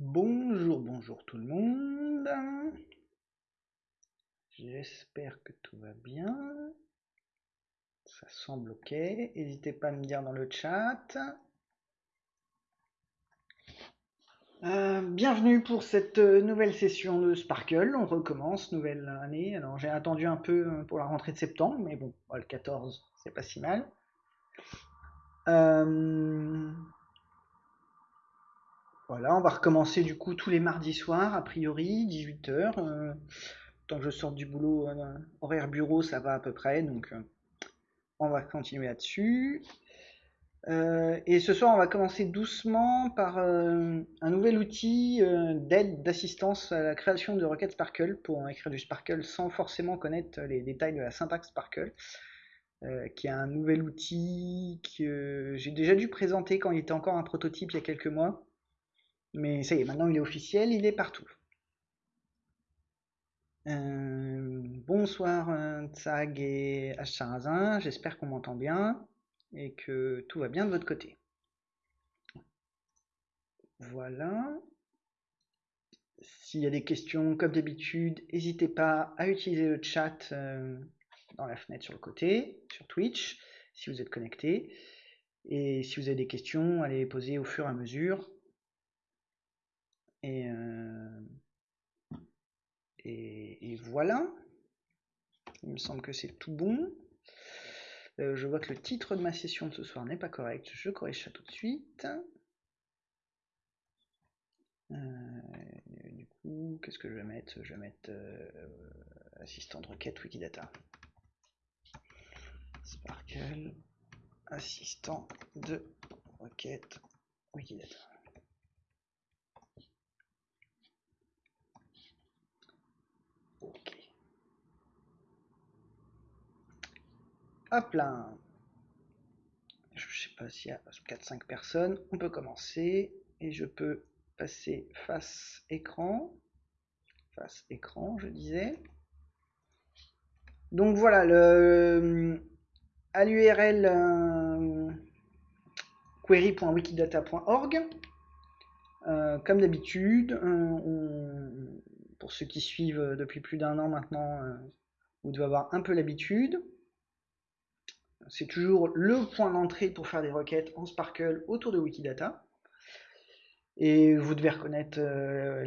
Bonjour, bonjour tout le monde. J'espère que tout va bien. Ça semble ok. N'hésitez pas à me dire dans le chat. Euh, bienvenue pour cette euh, nouvelle session de Sparkle. On recommence, nouvelle année. Alors j'ai attendu un peu euh, pour la rentrée de septembre, mais bon, le 14, c'est pas si mal. Voilà, on va recommencer du coup tous les mardis soirs, a priori, 18h. tant que je sors du boulot, horaire bureau, ça va à peu près, donc on va continuer là-dessus. Euh, et ce soir, on va commencer doucement par euh, un nouvel outil euh, d'aide, d'assistance à la création de requêtes Sparkle pour écrire du Sparkle sans forcément connaître les détails de la syntaxe Sparkle, qui est un nouvel outil que j'ai déjà dû présenter quand il était encore un prototype il y a quelques mois. Mais ça y est, maintenant il est officiel, il est partout. bonsoir Tsag et H. j'espère qu'on m'entend bien et que tout va bien de votre côté. Voilà. S'il y a des questions, comme d'habitude, n'hésitez pas à utiliser le chat euh, dans la fenêtre sur le côté, sur Twitch, si vous êtes connecté. Et si vous avez des questions, allez les poser au fur et à mesure. Et, euh, et, voilà. Il me semble que c'est tout bon. Euh, je vois que le titre de ma session de ce soir n'est pas correct. Je corrige ça tout de suite. Euh, du coup, qu'est-ce que je vais mettre? Je vais mettre assistant de requête Wikidata. Sparkle, assistant de requête Wikidata. Hop là Je sais pas s'il y a 4-5 personnes. On peut commencer. Et je peux passer face écran. Face écran, je disais. Donc voilà, le, à l'URL euh, query.wikidata.org. Euh, comme d'habitude, euh, pour ceux qui suivent depuis plus d'un an maintenant, vous devez avoir un peu l'habitude c'est toujours le point d'entrée pour faire des requêtes en Sparkle autour de Wikidata. Et vous devez reconnaître euh,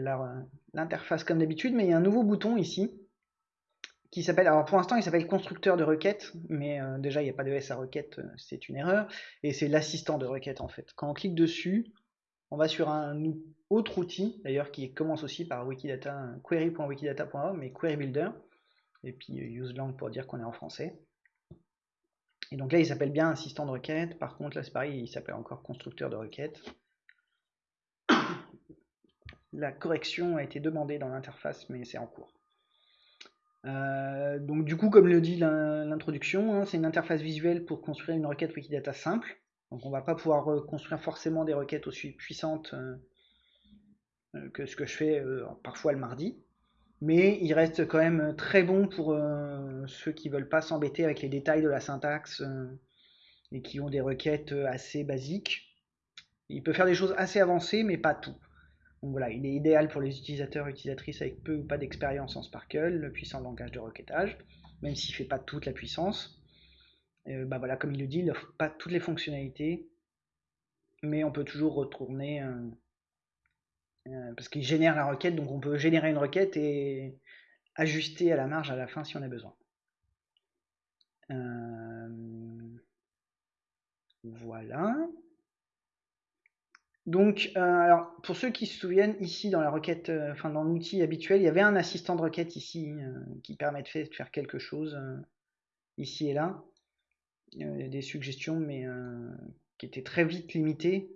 l'interface comme d'habitude, mais il y a un nouveau bouton ici qui s'appelle, alors pour l'instant il s'appelle constructeur de requêtes, mais euh, déjà il n'y a pas de S à requête, euh, c'est une erreur, et c'est l'assistant de requête en fait. Quand on clique dessus, on va sur un autre outil, d'ailleurs qui commence aussi par wikidata, query.wikidata.org, mais query builder, et puis uselang pour dire qu'on est en français. Et donc là, il s'appelle bien assistant de requête. Par contre, là, c'est pareil, il s'appelle encore constructeur de requête. La correction a été demandée dans l'interface, mais c'est en cours. Euh, donc du coup, comme le dit l'introduction, hein, c'est une interface visuelle pour construire une requête Wikidata simple. Donc on ne va pas pouvoir construire forcément des requêtes aussi puissantes euh, euh, que ce que je fais parfois le mardi mais il reste quand même très bon pour euh, ceux qui veulent pas s'embêter avec les détails de la syntaxe euh, et qui ont des requêtes euh, assez basiques. Il peut faire des choses assez avancées, mais pas tout. Donc voilà, il est idéal pour les utilisateurs et utilisatrices avec peu ou pas d'expérience en Sparkle, le puissant langage de requêtage, même s'il ne fait pas toute la puissance. bah voilà, comme il le dit, il n'offre pas toutes les fonctionnalités, mais on peut toujours retourner euh, parce qu'il génère la requête, donc on peut générer une requête et ajuster à la marge à la fin si on a besoin. Euh, voilà. Donc, euh, alors, pour ceux qui se souviennent, ici dans la requête, enfin dans l'outil habituel, il y avait un assistant de requête ici qui permet de faire quelque chose ici et là. des suggestions, mais qui étaient très vite limitées.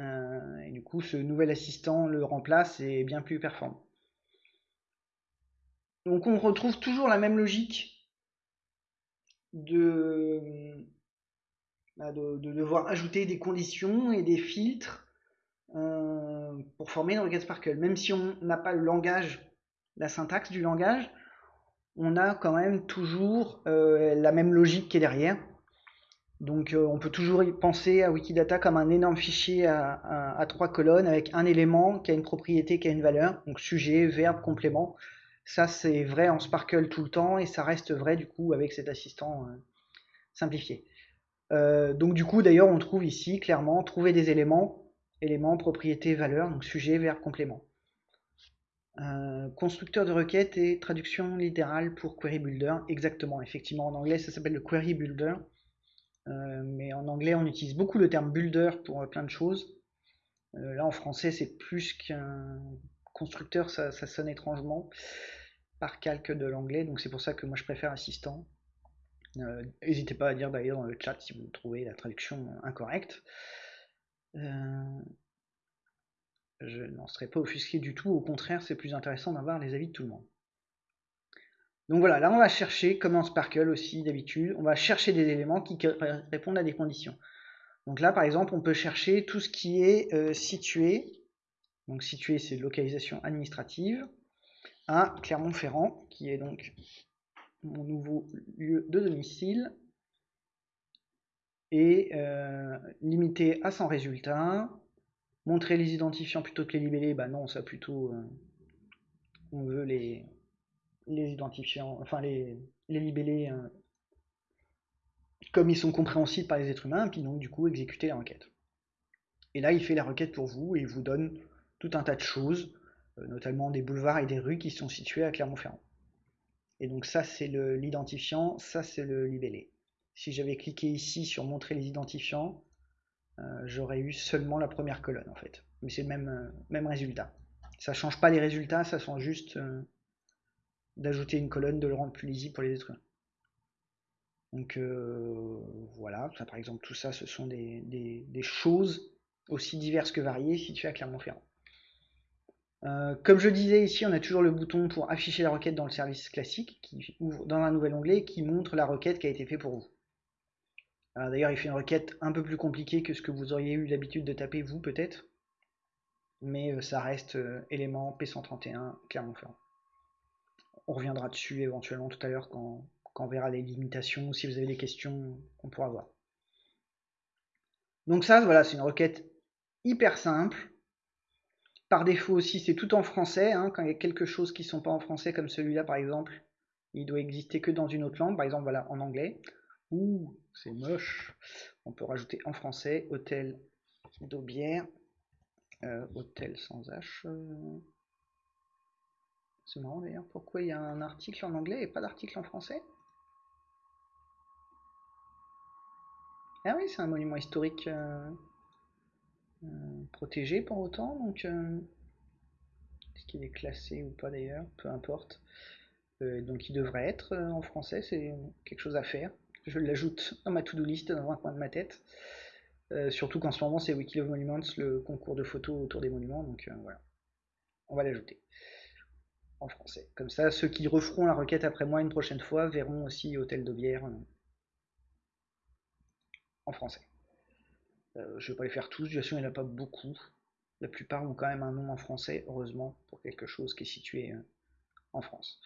Euh, et du coup, ce nouvel assistant le remplace et est bien plus performant. Donc on retrouve toujours la même logique de, bah, de, devoir ajouter des conditions et des filtres euh, pour former une requête Sparkle. Même si on n'a pas le langage, la syntaxe du langage, on a quand même toujours euh, la même logique qui est derrière. Donc euh, on peut toujours penser à Wikidata comme un énorme fichier à, trois colonnes avec un élément qui a une propriété, qui a une valeur, donc sujet, verbe, complément. Ça c'est vrai en Sparkle tout le temps et ça reste vrai du coup avec cet assistant euh, simplifié. Euh, donc du coup d'ailleurs on trouve ici clairement trouver des éléments, éléments, propriété, valeur, donc sujet, verbe, complément. constructeur de requête et traduction littérale pour Query Builder, exactement, effectivement en anglais ça s'appelle le Query Builder. Euh, mais en anglais, on utilise beaucoup le terme builder pour euh, plein de choses. Euh, là, en français, c'est plus qu'un constructeur, ça, sonne étrangement par calque de l'anglais, donc c'est pour ça que moi je préfère assistant. N'hésitez pas à dire d'ailleurs dans le chat si vous trouvez la traduction incorrecte. je n'en serais pas offusqué du tout, au contraire, c'est plus intéressant d'avoir les avis de tout le monde. Donc voilà, là on va chercher, comme en Sparkle aussi d'habitude, on va chercher des éléments qui répondent à des conditions. Donc là par exemple on peut chercher tout ce qui est euh, situé, donc situé c'est localisation administrative, à Clermont-Ferrand, qui est donc mon nouveau lieu de domicile, et euh, limité à 100 résultats, montrer les identifiants plutôt que les libellés, bah non ça plutôt euh, on veut les, les identifiants, enfin les, libellés euh, comme ils sont compréhensibles par les êtres humains, puis donc du coup exécuter la requête. Et là, il fait la requête pour vous et il vous donne tout un tas de choses, euh, notamment des boulevards et des rues qui sont situés à Clermont-Ferrand. Et donc ça, c'est l'identifiant, ça, c'est le libellé. Si j'avais cliqué ici sur montrer les identifiants, euh, j'aurais eu seulement la première colonne en fait. Mais c'est le même, même résultat. Ça change pas les résultats, ça change juste d'ajouter une colonne, de le rendre plus lisible pour les êtres. Donc euh, voilà, ça, par exemple tout ça ce sont des, choses aussi diverses que variées situées à Clermont-Ferrand. Euh, comme je disais ici, on a toujours le bouton pour afficher la requête dans le service classique qui ouvre dans un nouvel onglet qui montre la requête qui a été faite pour vous. D'ailleurs, il fait une requête un peu plus compliquée que ce que vous auriez eu l'habitude de taper vous peut-être, mais euh, ça reste élément P131 Clermont-Ferrand on reviendra dessus éventuellement tout à l'heure quand, on verra les limitations, si vous avez des questions, on pourra voir. Donc ça, voilà, c'est une requête hyper simple. Par défaut aussi, c'est tout en français. Hein. quand il y a quelque chose qui ne sont pas en français, comme celui-là par exemple, il doit exister que dans une autre langue, par exemple voilà, en anglais. Ouh, c'est moche. On peut rajouter en français hôtel d'Aubière, euh, hôtel sans H. Euh, c'est marrant d'ailleurs, pourquoi il y a un article en anglais et pas d'article en français? Ah oui, c'est un monument historique euh, euh, protégé pour autant, donc euh, est-ce qu'il est classé ou pas d'ailleurs? Peu importe. donc il devrait être en français, c'est quelque chose à faire. Je l'ajoute dans ma to-do list dans un coin de ma tête. surtout qu'en ce moment c'est Wiki of Monuments, le concours de photos autour des monuments, donc voilà. On va l'ajouter en français. Comme ça, ceux qui referont la requête après moi une prochaine fois verront aussi Hôtel de euh, en français. Euh, je ne vais pas les faire tous, de toute il n'y en a pas beaucoup. La plupart ont quand même un nom en français, heureusement, pour quelque chose qui est situé euh, en France.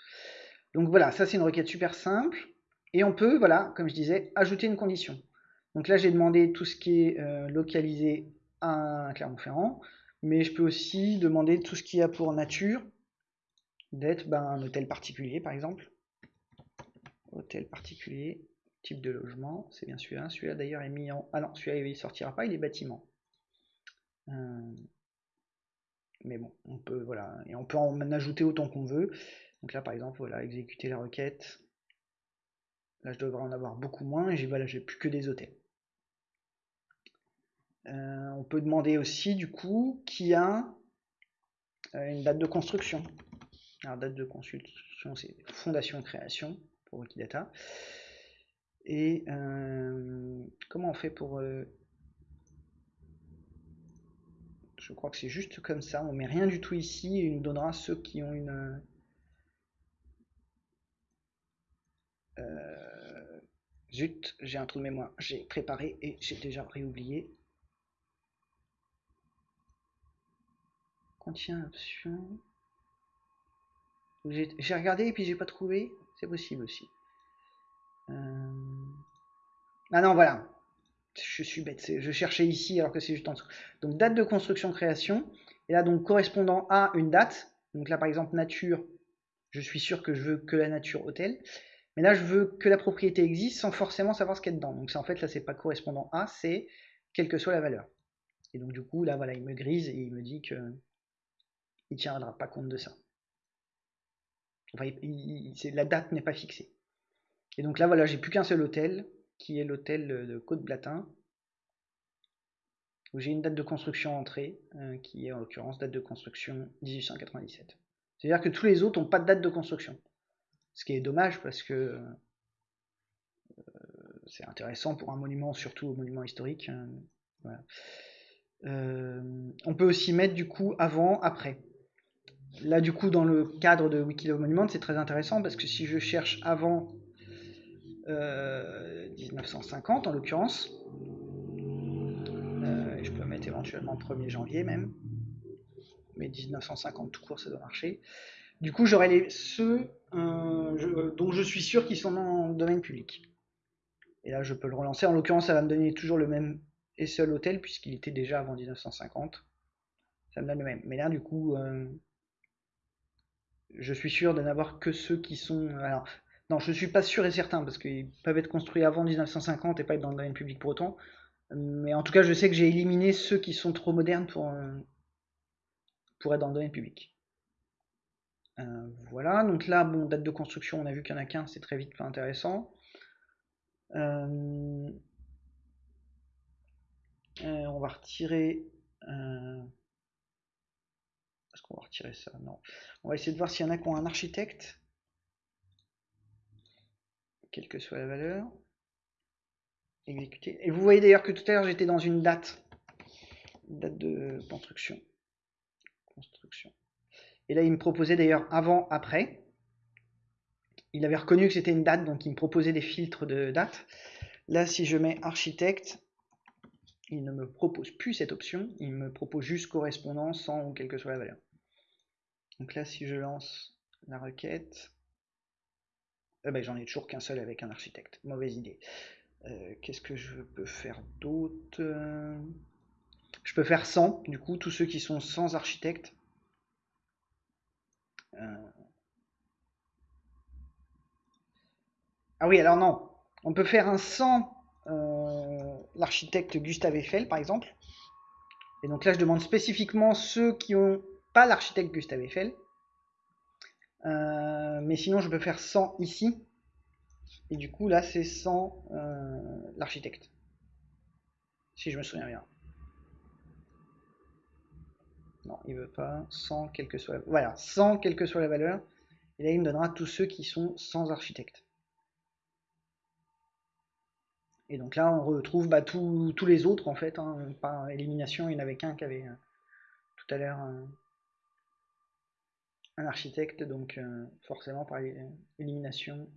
Donc voilà, ça c'est une requête super simple. Et on peut, voilà, comme je disais, ajouter une condition. Donc là j'ai demandé tout ce qui est localisé à Clermont-Ferrand, mais je peux aussi demander tout ce qui a pour nature d'être ben, un hôtel particulier par exemple. Hôtel particulier, type de logement, c'est bien celui-là. Celui-là d'ailleurs est mis en. Ah non, celui-là il sortira pas, il est bâtiment. Euh, mais bon, on peut voilà, et on peut en ajouter autant qu'on veut. Donc là par exemple, voilà, exécuter la requête. Là je devrais en avoir beaucoup moins, et j'ai voilà, j'ai plus que des hôtels. Euh, on peut demander aussi du coup qui a euh, une date de construction. Alors, date de consultation, c'est fondation création pour Wikidata. Et euh, comment on fait pour... Euh, je crois que c'est juste comme ça, on met rien du tout ici et il nous donnera ceux qui ont une... Euh, zut, j'ai un trou de mémoire, j'ai préparé et j'ai déjà réoublié. Contient option. J'ai regardé et puis j'ai pas trouvé. C'est possible aussi. Euh, ah non, voilà. je suis bête, je cherchais ici alors que c'est juste en dessous. Donc date de construction création, et là donc correspondant à une date, donc là par exemple nature, je suis sûr que je veux que la nature hôtel, mais là je veux que la propriété existe sans forcément savoir ce qu'il y a dedans. Donc c'est en fait là c'est pas correspondant à, c'est quelle que soit la valeur. Et donc du coup là voilà il me grise et il me dit que il tiendra pas compte de ça. La date n'est pas fixée. Et donc là voilà j'ai plus qu'un seul hôtel, qui est l'hôtel de Côte-Blatin, où j'ai une date de construction entrée, euh, qui est en l'occurrence date de construction 1897. C'est-à-dire que tous les autres n'ont pas de date de construction. Ce qui est dommage parce que euh, c'est intéressant pour un monument, surtout un monument historique. Euh, on peut aussi mettre du coup avant, après. Là, du coup, dans le cadre de Wikilove Monument, c'est très intéressant parce que si je cherche avant 1950 euh, en l'occurrence. Euh, je peux mettre éventuellement 1er janvier même. Mais 1950 tout court, ça doit marcher. Du coup, j'aurai les, ceux euh, dont je suis sûr qu'ils sont dans le domaine public. Et là, je peux le relancer. En l'occurrence, ça va me donner toujours le même et seul hôtel, puisqu'il était déjà avant 1950. Ça me donne le même. Mais là, du coup, je suis sûr de n'avoir que ceux qui sont. Alors, non, je ne suis pas sûr et certain, parce qu'ils peuvent être construits avant 1950 et pas être dans le domaine public pour autant. Mais en tout cas, je sais que j'ai éliminé ceux qui sont trop modernes pour, euh, pour être dans le domaine public. Euh, voilà, donc là, bon, date de construction, on a vu qu'il y en a qu'un, c'est très vite pas intéressant. Euh, on va retirer... On va essayer de voir s'il y en a qui ont un architecte quelle que soit la valeur. Exécuter. Et vous voyez d'ailleurs que tout à l'heure j'étais dans une date. Date de construction. Construction. Et là il me proposait d'ailleurs avant, après. Il avait reconnu que c'était une date, donc il me proposait des filtres de date. Là si je mets architecte, il ne me propose plus cette option, il me propose juste correspondant sans ou quelle que soit la valeur. Donc là si je lance la requête, eh ben, j'en ai toujours qu'un seul avec un architecte. Mauvaise idée. Euh, qu'est-ce que je peux faire d'autre? Je peux faire 100, du coup, tous ceux qui sont sans architecte. Euh. Ah oui, alors non. On peut faire un 100 euh, l'architecte Gustave Eiffel, par exemple. Et donc là, je demande spécifiquement ceux qui n'ont pas l'architecte Gustave Eiffel. Euh, mais sinon, je peux faire 100 ici. Et du coup, là, c'est 100 euh, l'architecte. Si je me souviens bien. Non, il veut pas. 100, quelle que soit la... Voilà, 100, quelle que soit la valeur. Et là, il me donnera tous ceux qui sont sans architecte. Et donc là, on retrouve bah, tous les autres, en fait. Hein, par élimination, il n'y en avait qu'un qui avait euh, tout à l'heure architecte, donc euh, forcément par élimination,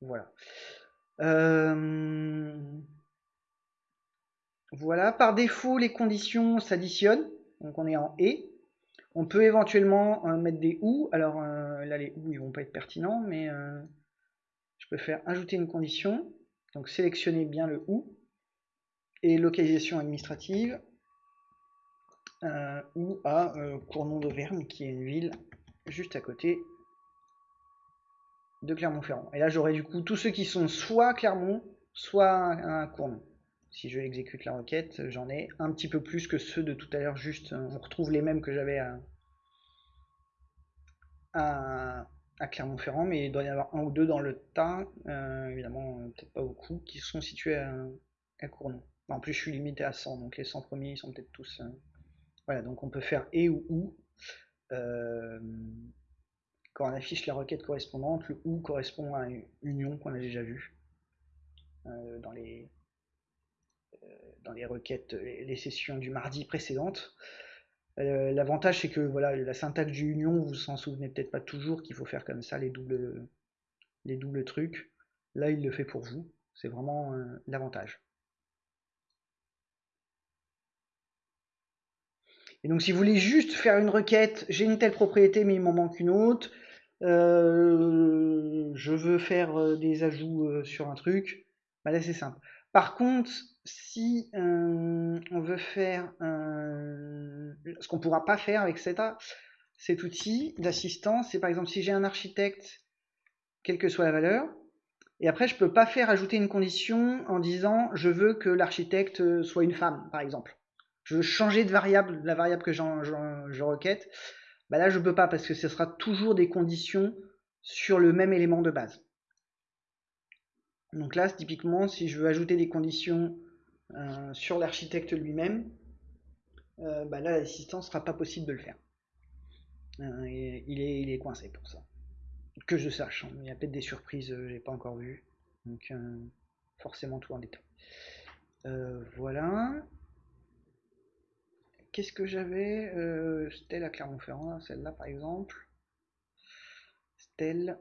voilà. Euh, voilà, par défaut, les conditions s'additionnent, donc on est en et. On peut éventuellement euh, mettre des ou, alors là les ou ils vont pas être pertinents, mais je peux faire ajouter une condition, donc sélectionner bien le ou, et localisation administrative, ou à Cournon d'Auvergne, qui est une ville juste à côté de Clermont-Ferrand. Et là, j'aurai du coup tous ceux qui sont soit Clermont, soit un Cournon. Si je exécute la requête, j'en ai un petit peu plus que ceux de tout à l'heure, juste on retrouve les mêmes que j'avais à, Clermont-Ferrand, mais il doit y avoir un ou deux dans le tas, euh, évidemment peut-être pas beaucoup, qui sont situés à, Cournon. En plus, je suis limité à 100, donc les 100 premiers, ils sont peut-être tous... Euh, voilà, donc on peut faire et ou ou, euh, quand on affiche la requête correspondante, le OU correspond à une union qu'on a déjà vue euh, dans, les, euh, dans les requêtes, les sessions du mardi précédentes. L'avantage c'est que voilà, la syntaxe du union, vous vous en souvenez peut-être pas toujours qu'il faut faire comme ça les doubles, les doubles trucs. Là, il le fait pour vous. C'est vraiment l'avantage. Et donc si vous voulez juste faire une requête, j'ai une telle propriété mais il m'en manque une autre, euh, je veux faire euh, des ajouts euh, sur un truc, bah là c'est simple. Par contre, si on veut faire ce qu'on ne pourra pas faire avec cet outil d'assistance, c'est par exemple si j'ai un architecte, quelle que soit la valeur, et après je ne peux pas faire ajouter une condition en disant je veux que l'architecte soit une femme, par exemple. Je veux changer de variable, la variable que je requête. Bah là, je peux pas parce que ce sera toujours des conditions sur le même élément de base. Donc là, typiquement, si je veux ajouter des conditions euh, sur l'architecte lui-même, euh, bah là, l'assistance ne sera pas possible de le faire. Euh, il, est, il, est, coincé pour ça. Que je sache, hein. il y a peut-être des surprises, je n'ai pas encore vu. Donc, forcément, tout en détail. voilà. Qu'est-ce que j'avais C'était la Clermont-Ferrand, celle-là par exemple. Stelle.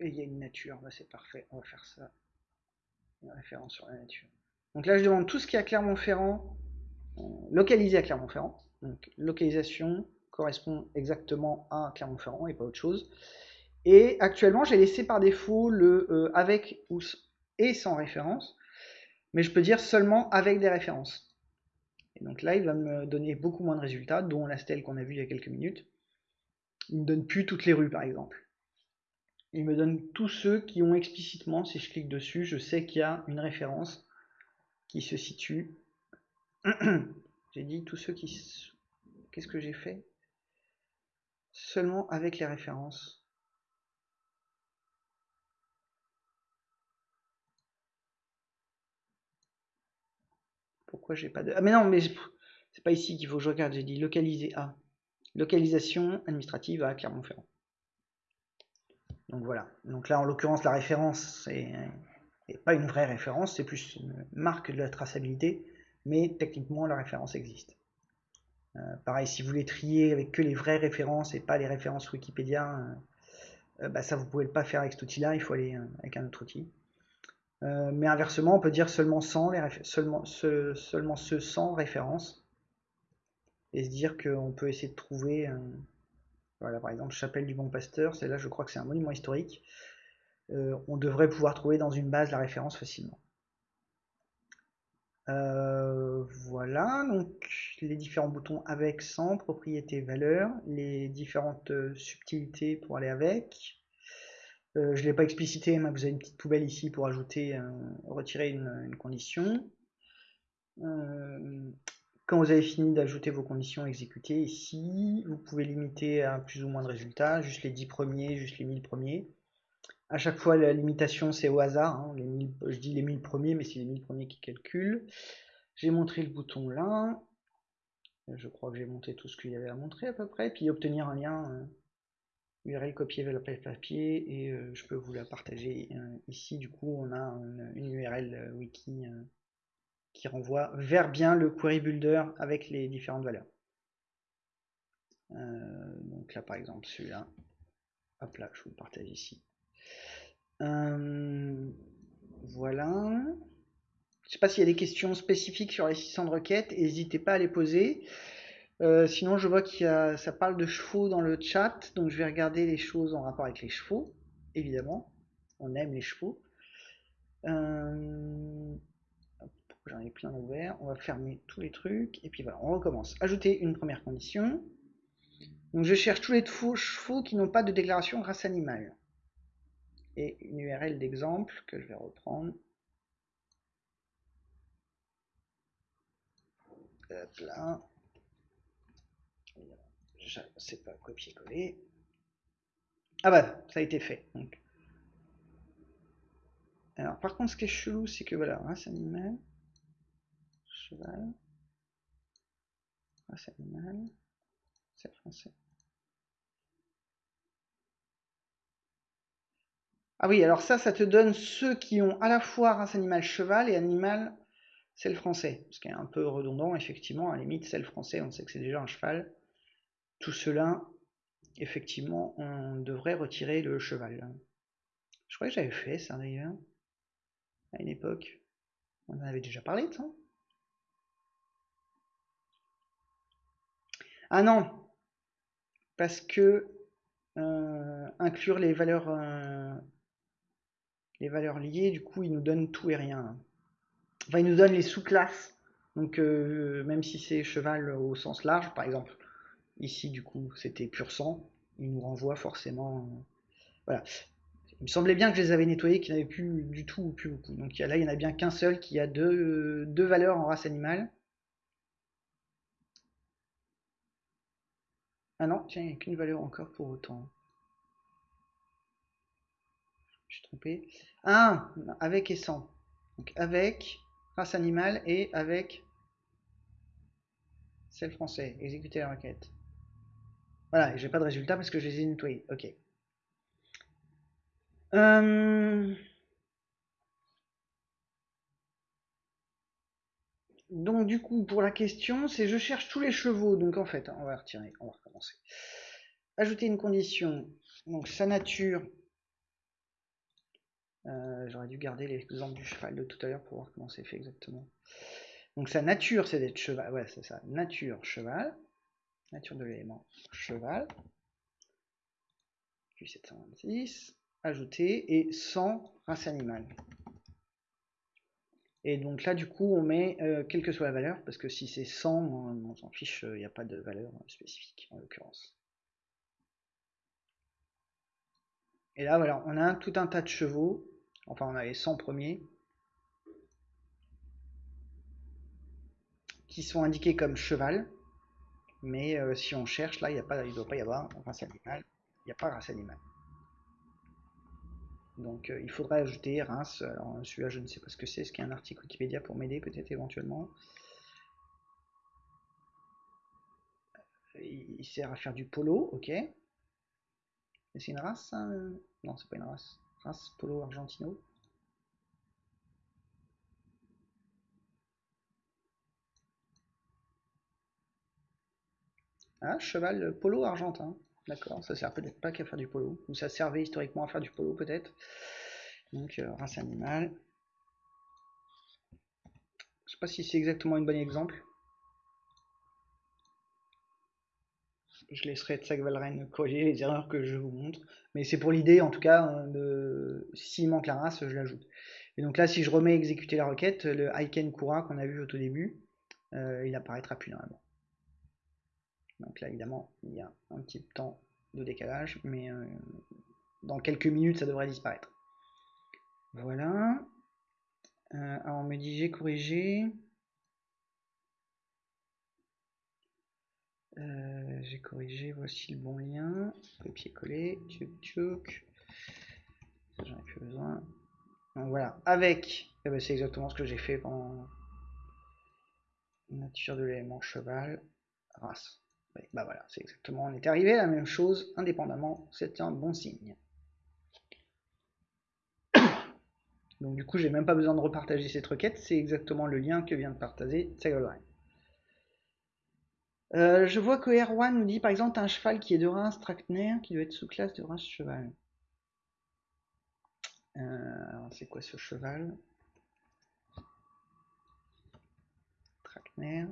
Et il y a une nature, bah, c'est parfait, on va faire ça. Une référence sur la nature. Donc là, je demande tout ce qui est à Clermont-Ferrand, euh, localisé à Clermont-Ferrand. Donc localisation correspond exactement à Clermont-Ferrand et pas autre chose. Et actuellement, j'ai laissé par défaut le euh, avec ou et sans référence, mais je peux dire seulement avec des références. Donc là, il va me donner beaucoup moins de résultats, dont la stèle qu'on a vue il y a quelques minutes. Il me donne plus toutes les rues, par exemple il me donne tous ceux qui ont explicitement, si je clique dessus, je sais qu'il y a une référence qui se situe. j'ai dit tous ceux qui... Qu'est-ce que j'ai fait? Seulement avec les références. Pourquoi j'ai pas de... Ah mais non, mais c'est pas ici qu'il faut que je regarde, j'ai dit localiser à. Localisation administrative à Clermont-Ferrand. Donc voilà. Donc là, en l'occurrence, la référence n'est pas une vraie référence, c'est plus une marque de la traçabilité, mais techniquement, la référence existe. Euh, pareil, si vous voulez trier avec que les vraies références et pas les références Wikipédia, euh, euh, bah ça vous pouvez pas faire avec cet outil-là, il faut aller avec un autre outil. Mais inversement, on peut dire seulement sans les seulement, ce, seulement ce sans référence et se dire qu'on peut essayer de trouver voilà, par exemple, Chapelle du Bon Pasteur, celle-là, je crois que c'est un monument historique. Euh, on devrait pouvoir trouver dans une base la référence facilement. Euh, voilà, donc les différents boutons avec, sans, propriété, valeur, les différentes euh, subtilités pour aller avec. Je ne l'ai pas explicité, mais vous avez une petite poubelle ici pour ajouter, retirer une, condition. Quand vous avez fini d'ajouter vos conditions exécutées ici, vous pouvez limiter à plus ou moins de résultats, juste les 10 premiers, juste les 1000 premiers. À chaque fois, la limitation, c'est au hasard. Hein, je dis les 1000 premiers, mais c'est les 1000 premiers qui calculent. J'ai montré le bouton là. Je crois que j'ai monté tout ce qu'il y avait à montrer à peu près. Puis obtenir un lien URL copier vers papier et euh, je peux vous la partager euh, ici. Du coup, on a une URL euh, wiki qui renvoie vers bien le query builder avec les différentes valeurs. Donc là par exemple celui-là, hop là, je vous le partage ici. Voilà. Je sais pas s'il y a des questions spécifiques sur les 600 de requêtes, n'hésitez pas à les poser. Euh, sinon, je vois qu'il ça parle de chevaux dans le chat, donc je vais regarder les choses en rapport avec les chevaux, évidemment. On aime les chevaux. J'en ai plein ouvert. On va fermer tous les trucs. Et puis voilà, on recommence. Ajouter une première condition. Donc je cherche tous les chevaux qui n'ont pas de déclaration race animale. Et une URL d'exemple que je vais reprendre. Hop là. Sais pas copier-coller. Ah bah, ça a été fait. Alors par contre, ce qui est chelou, c'est que voilà, race animale cheval. Race animale. C'est français. Ah oui, alors ça, ça te donne ceux qui ont à la fois race animale cheval et animal c'est le français. Ce qui est un peu redondant, effectivement, à la limite, c'est le français, on sait que c'est déjà un cheval. Tout cela, effectivement, on devrait retirer le cheval. Je crois que j'avais fait ça d'ailleurs, à une époque. On en avait déjà parlé de ça. Ah non, parce que euh, inclure les valeurs, euh, les valeurs liées, du coup, il nous donne tout et rien. Enfin, il nous donne les sous-classes. Donc, euh, même si c'est cheval au sens large, par exemple, ici, du coup, c'était pur sang, il nous renvoie forcément. voilà. Il me semblait bien que je les avais nettoyés, qu'il n'y avait plus du tout ou plus beaucoup. Donc là, il n'y en a bien qu'un seul qui a deux, deux valeurs en race animale. Ah non, tiens, il n'y a qu'une valeur encore pour autant. Je suis trompé. Ah, avec et sans. Donc avec race animale et avec celle français. Exécuter la requête. Voilà, j'ai pas de résultat parce que je les ai nettoyés. Ok. Euh, donc du coup, pour la question, c'est je cherche tous les chevaux. Donc en fait, on va retirer, on va recommencer. Ajouter une condition. Donc sa nature. Euh, j'aurais dû garder l'exemple du cheval de tout à l'heure pour voir comment c'est fait exactement. Donc sa nature, c'est d'être cheval. Ouais, c'est ça. Nature, cheval. Nature de l'élément, cheval. Puis 726. Ajouter et sans race animale. Et donc là, du coup, on met euh, quelle que soit la valeur, parce que si c'est 100, on, s'en fiche, il euh, n'y a pas de valeur spécifique en l'occurrence. Et là, voilà, on a tout un tas de chevaux, enfin on a les 100 premiers, qui sont indiqués comme cheval, mais euh, si on cherche, là, il ne doit pas y avoir race animale, il n'y a pas race animale. Donc euh, il faudrait ajouter Reims. Alors celui-là, je ne sais pas ce que c'est. Est-ce qu'il y a un article Wikipédia pour m'aider peut-être éventuellement? Il, sert à faire du polo, ok. C'est une race Non, c'est pas une race. Race polo argentino. Ah, cheval polo argentin. D'accord, ça sert peut-être pas qu'à faire du polo, ou ça servait historiquement à faire du polo peut-être. Donc euh, race animale. Je sais pas si c'est exactement un bon exemple. Je laisserai Tsak Valren corriger les erreurs que je vous montre. Mais c'est pour l'idée, en tout cas, hein, de s'il manque la race, je l'ajoute. Et donc là, si je remets exécuter la requête, le Aiken Kura qu'on a vu au tout début, euh, il apparaîtra plus normalement. Donc là, évidemment, il y a un petit temps de décalage, mais euh, dans quelques minutes, ça devrait disparaître. Voilà. Euh, alors, on me dit j'ai corrigé. Euh, j'ai corrigé, voici le bon lien. Copier-coller, tchouk J'en ai plus besoin. Donc voilà, avec, eh ben, c'est exactement ce que j'ai fait pendant nature de l'élément cheval, race bah voilà, c'est exactement, on est arrivé à la même chose, indépendamment, c'est un bon signe. Donc du coup, j'ai même pas besoin de repartager cette requête, c'est exactement le lien que vient de partager Ségolène. Euh, je vois que R1 nous dit par exemple un cheval qui est de Reims Tractner qui doit être sous classe de Reims cheval. Euh, c'est quoi ce cheval? Tractner.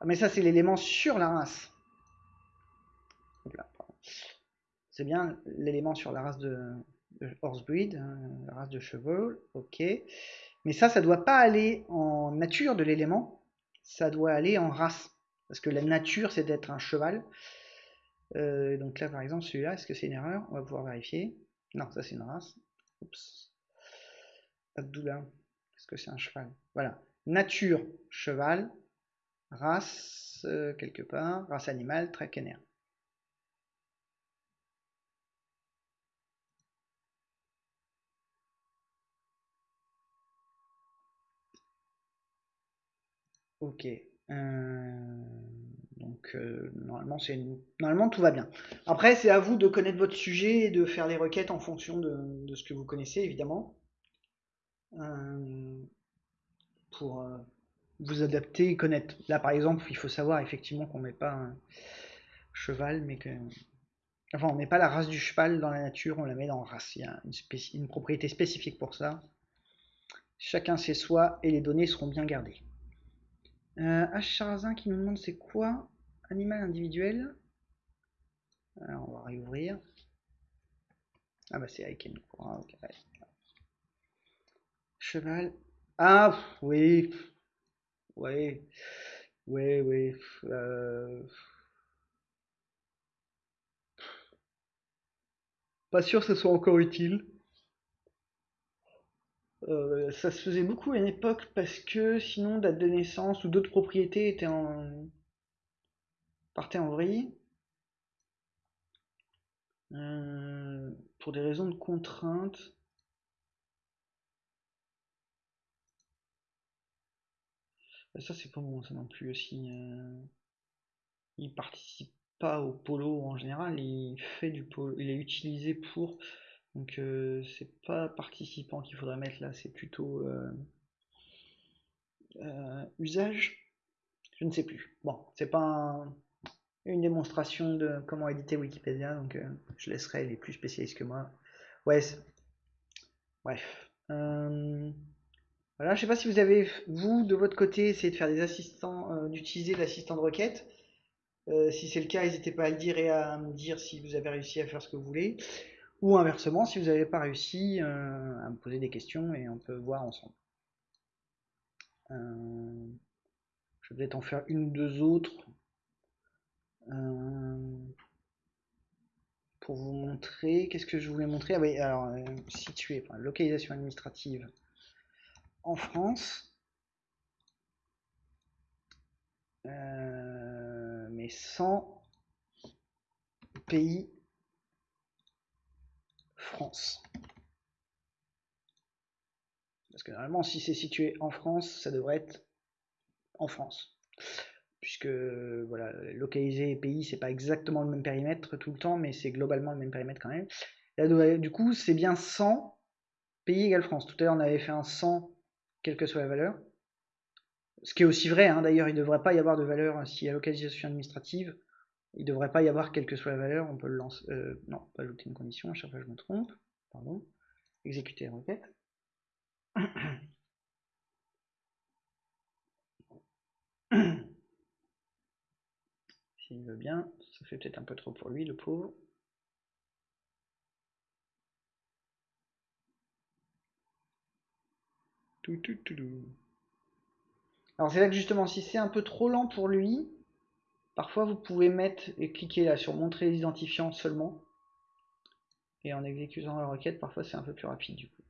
Ah, mais ça, c'est l'élément sur la race. C'est bien l'élément sur la race de, horsebreed, hein, la race de cheval, ok. Mais ça, ça doit pas aller en nature de l'élément, ça doit aller en race. Parce que la nature, c'est d'être un cheval. Euh, donc là, par exemple, celui-là, est-ce que c'est une erreur? On va pouvoir vérifier. Non, ça c'est une race. Oups. Abdullah, est-ce que c'est un cheval? Voilà. Nature, cheval race, euh, quelque part, race animale, traquener. Ok. Euh, donc euh, normalement, c'est normalement tout va bien. Après, c'est à vous de connaître votre sujet et de faire les requêtes en fonction de, ce que vous connaissez, évidemment. pour vous adapter et connaître. Là, par exemple, il faut savoir effectivement qu'on met pas un cheval, mais que. Enfin, on met pas la race du cheval dans la nature, on la met dans race. Il y a une, propriété spécifique pour ça. Chacun sait soi et les données seront bien gardées. Euh, H. qui nous demande c'est quoi animal individuel? Alors, on va réouvrir. Ah bah c'est Aiken. Ah, Cheval. Ah oui. Oui. Oui, oui. Euh, pas sûr que ce soit encore utile. Euh, ça se faisait beaucoup à une époque parce que sinon date de naissance ou d'autres propriétés étaient en partaient en vrille. Euh, pour des raisons de contrainte. Ça c'est pas bon ça non plus aussi. Euh, il participe pas au polo en général, il fait du polo, il est utilisé pour donc euh, c'est pas participant qu'il faudrait mettre là, c'est plutôt euh, usage. Je ne sais plus. Bon, c'est pas une démonstration de comment éditer Wikipédia, donc je laisserai les plus spécialistes que moi. Ouais. Bref. Voilà, je sais pas si vous avez, vous, de votre côté, essayé de faire des assistants, d'utiliser l'assistant de requête. si c'est le cas, n'hésitez pas à le dire et à me dire si vous avez réussi à faire ce que vous voulez. Ou inversement, si vous n'avez pas réussi, euh, à me poser des questions et on peut voir ensemble. Euh, je vais peut-être en faire une ou deux autres euh, pour vous montrer. Qu'est-ce que je voulais montrer? Ah oui, alors situé, enfin, localisation administrative en France. mais sans pays France. Parce que normalement, si c'est situé en France, ça devrait être en France. Puisque, voilà, localiser pays, c'est pas exactement le même périmètre tout le temps, mais c'est globalement le même périmètre quand même. Là, du coup, c'est bien 100 pays égale France. Tout à l'heure, on avait fait un 100, quelle que soit la valeur. Ce qui est aussi vrai, hein. d'ailleurs, il ne devrait pas y avoir de valeur s'il y a localisation administrative. Il ne devrait pas y avoir quelle que soit la valeur, on peut le lancer. Euh, non, pas ajouter une condition, à chaque fois je me trompe. Pardon. Exécuter la requête. S'il veut bien, ça fait peut-être un peu trop pour lui, le pauvre. Alors c'est là que justement, si c'est un peu trop lent pour lui, Parfois, vous pouvez mettre et cliquer là sur montrer les identifiants seulement. Et en exécutant la requête, parfois c'est un peu plus rapide du coup.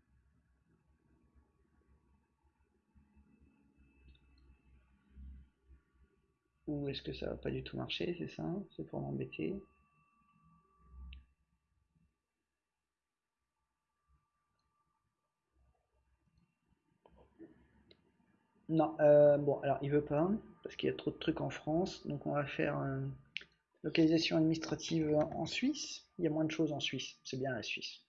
Ou est-ce que ça va pas du tout marcher, c'est ça C'est pour m'embêter. Non, euh, bon, alors il veut pas parce qu'il y a trop de trucs en France. Donc on va faire une localisation administrative en Suisse. Il y a moins de choses en Suisse. C'est bien la Suisse.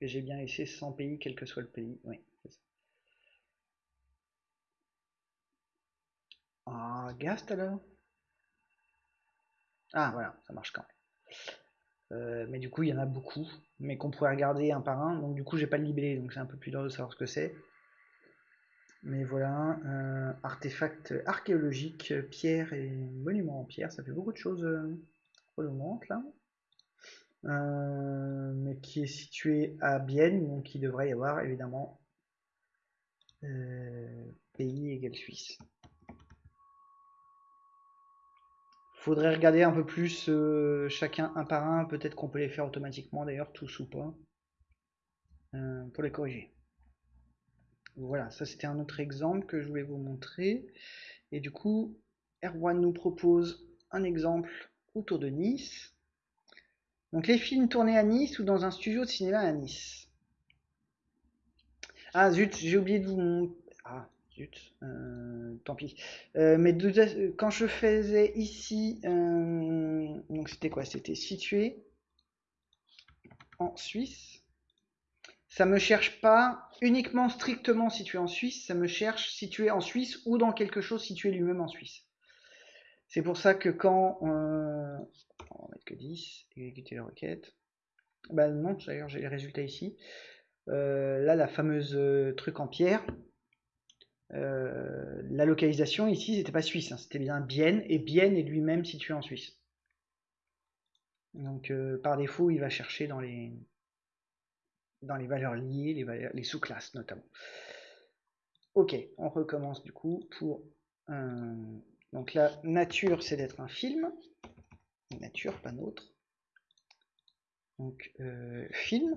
Et j'ai bien laissé 100 pays, quel que soit le pays. Oui, Ah, Gast alors? Ah, voilà, ça marche quand même. Euh, mais du coup, il y en a beaucoup, mais qu'on pourrait regarder un par un. Donc du coup, j'ai pas le libellé, donc c'est un peu plus dur de savoir ce que c'est. Mais voilà, euh, artefact archéologique, pierre et monument en pierre, ça fait beaucoup de choses euh, là. Euh, mais qui est situé à Bienne, donc il devrait y avoir évidemment pays égal Suisse. Faudrait regarder un peu plus euh, chacun un par un. Peut-être qu'on peut les faire automatiquement d'ailleurs, tous ou pas, euh, pour les corriger. Voilà, ça c'était un autre exemple que je voulais vous montrer. Et du coup, Erwan nous propose un exemple autour de Nice. Donc les films tournés à Nice ou dans un studio de cinéma à Nice. Ah zut, j'ai oublié de vous... Ah, Euh, tant pis. Euh, mais quand je faisais ici, euh, donc c'était quoi? C'était situé en Suisse. Ça me cherche pas uniquement strictement situé en Suisse, ça me cherche situé en Suisse ou dans quelque chose situé lui-même en Suisse. C'est pour ça que quand on va mettre que 10, exécuter la requête. Bah non, d'ailleurs j'ai les résultats ici. là, la fameuse truc en pierre, euh, la localisation ici, c'était pas Suisse, hein, c'était bien Bienne, et Bienne est lui-même situé en Suisse. Donc euh, par défaut, il va chercher dans les, dans les valeurs liées, les, sous-classes notamment. Ok, on recommence du coup pour... donc la nature, c'est d'être un film. Nature, pas nôtre. Donc euh, film.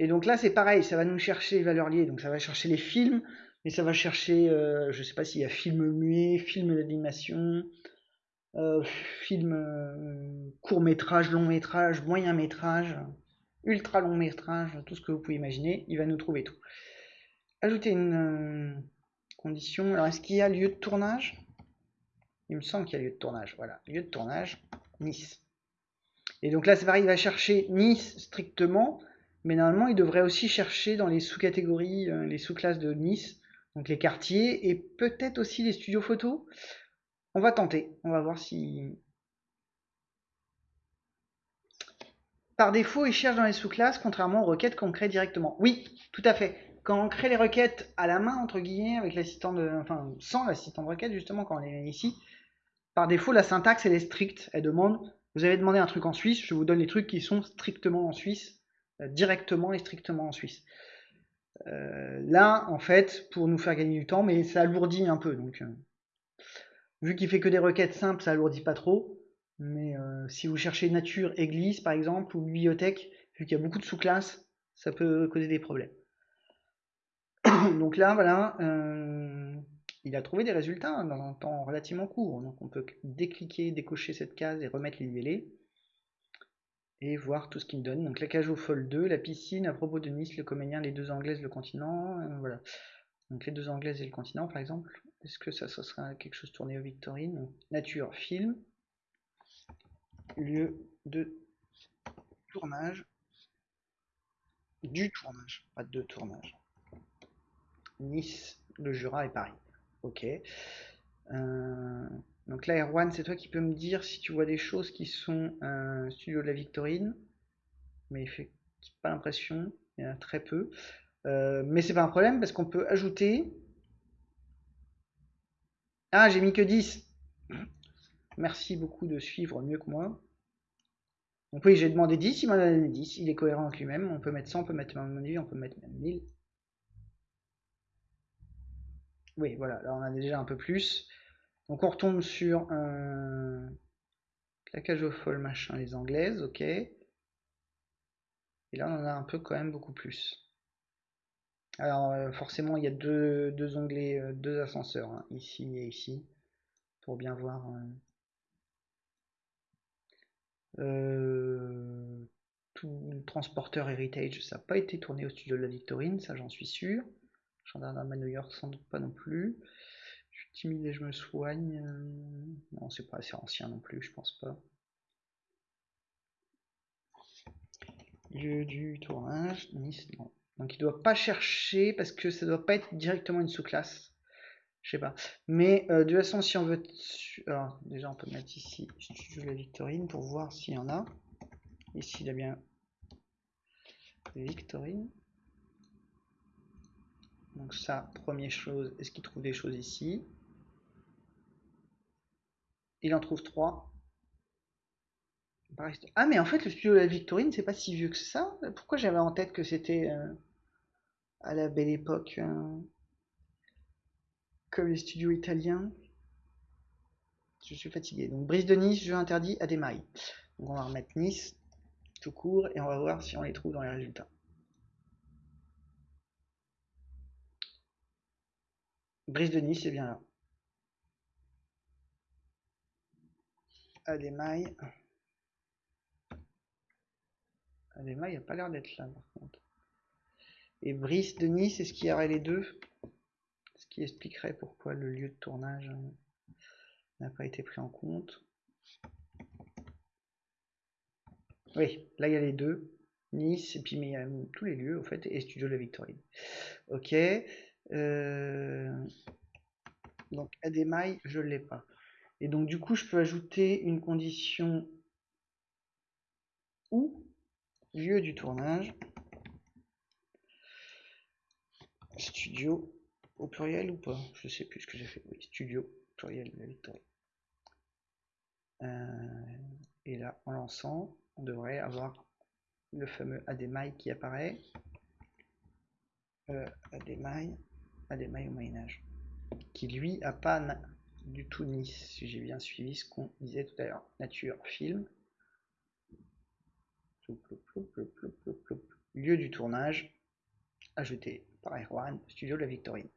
Et donc là, c'est pareil, ça va nous chercher les valeurs liées. Donc ça va chercher les films, mais ça va chercher, euh, je sais pas s'il y a film muet, film d'animation, euh, film euh, court métrage, long métrage, moyen métrage, ultra long métrage, tout ce que vous pouvez imaginer, il va nous trouver tout. Ajouter une condition. Alors est-ce qu'il y a lieu de tournage? Il me semble qu'il y a lieu de tournage. Voilà, lieu de tournage, Nice. Et donc là, c'est pareil, il va chercher Nice strictement, mais normalement, il devrait aussi chercher dans les sous-catégories, les sous-classes de Nice, donc les quartiers et peut-être aussi les studios photos. On va tenter, on va voir si... Par défaut, il cherche dans les sous-classes, contrairement aux requêtes qu'on crée directement. Oui, tout à fait. Quand on crée les requêtes à la main, entre guillemets, avec l'assistant de... Enfin, sans l'assistant de requête, justement, quand on est ici, par défaut, la syntaxe, elle est stricte. Elle demande, vous avez demandé un truc en Suisse, je vous donne les trucs qui sont strictement en Suisse, euh, directement et strictement en Suisse. Euh, là, en fait, pour nous faire gagner du temps, mais ça alourdit un peu. Donc, euh, vu qu'il fait que des requêtes simples, ça alourdit pas trop. Mais euh, si vous cherchez nature, église par exemple, ou bibliothèque, vu qu'il y a beaucoup de sous-classes, ça peut causer des problèmes. donc là, voilà, il a trouvé des résultats dans un temps relativement court. Donc on peut décliquer, décocher cette case et remettre les libellés et voir tout ce qu'il me donne. Donc la cage au folle 2, la piscine, à propos de Nice, le comédien, les deux anglaises, le continent, euh, voilà. Donc les deux anglaises et le continent par exemple. Est-ce que ça, sera quelque chose tourné aux Victorines Nature, film, lieu de tournage, du tournage, pas de tournage. Nice, le Jura et Paris. Ok. Euh, donc là, Erwan, c'est toi qui peux me dire si tu vois des choses qui sont un studio de la Victorine. Mais fait pas l'impression, il y en a très peu. Euh, mais c'est pas un problème parce qu'on peut ajouter. Ah, j'ai mis que 10. Merci beaucoup de suivre mieux que moi. Donc oui, j'ai demandé 10, il m'a donné 10. Il est cohérent avec lui-même. On peut mettre 100, on peut mettre on peut mettre même 1000. Oui, voilà, là on a déjà un peu plus. Donc on retombe sur un claquage au folle machin les anglaises, ok. Et là on en a un peu quand même beaucoup plus. Alors euh, forcément il y a deux, onglets, euh, deux ascenseurs, hein, ici et ici, pour bien voir. Euh, tout transporteur héritage, ça n'a pas été tourné au studio de la Victorine, ça j'en suis sûr. Gendarme à New York sans doute pas non plus timide et je me soigne. Euh, non, c'est pas assez ancien non plus, je pense pas. Lieu du tournage, Nice, non. Donc il doit pas chercher parce que ça doit pas être directement une sous-classe. Je sais pas. Mais euh, de toute façon, si on veut. Alors, déjà, on peut mettre ici Studio La Victorine pour voir s'il y en a. Ici, il a bien Victorine. Donc, ça, première chose, est-ce qu'il trouve des choses ici? Il en trouve trois. Ah, mais en fait, le studio de la Victorine, c'est pas si vieux que ça. Pourquoi j'avais en tête que c'était euh, à la belle époque, euh, comme les studios italiens Je suis fatigué. Donc, Brise de Nice, jeu interdit à des mailles. Donc, on va remettre Nice tout court et on va voir si on les trouve dans les résultats. Brise de Nice, c'est bien là. Ademaille. Ademaille n'a pas l'air d'être là par contre. Et Brice de Nice, est-ce qu'il y aurait les deux? Ce qui expliquerait pourquoi le lieu de tournage n'a pas été pris en compte. Oui, là il y a les deux. Nice, et puis il y a tous les lieux, en fait, et Studio de la Victorine. Ok. Euh... Donc Ademaille, je l'ai pas. Et donc du coup, je peux ajouter une condition ou lieu du tournage, studio au pluriel ou pas? Je sais plus ce que j'ai fait. Oui, studio pluriel, la et là, en lançant, on devrait avoir le fameux ADMI qui apparaît. Euh, ADMI au Moyen-Âge. Qui lui a pas du tout Nice, si j'ai bien suivi ce qu'on disait tout à l'heure. Nature, film. Lieu du tournage, ajouté par Erwan, studio de la Victorine.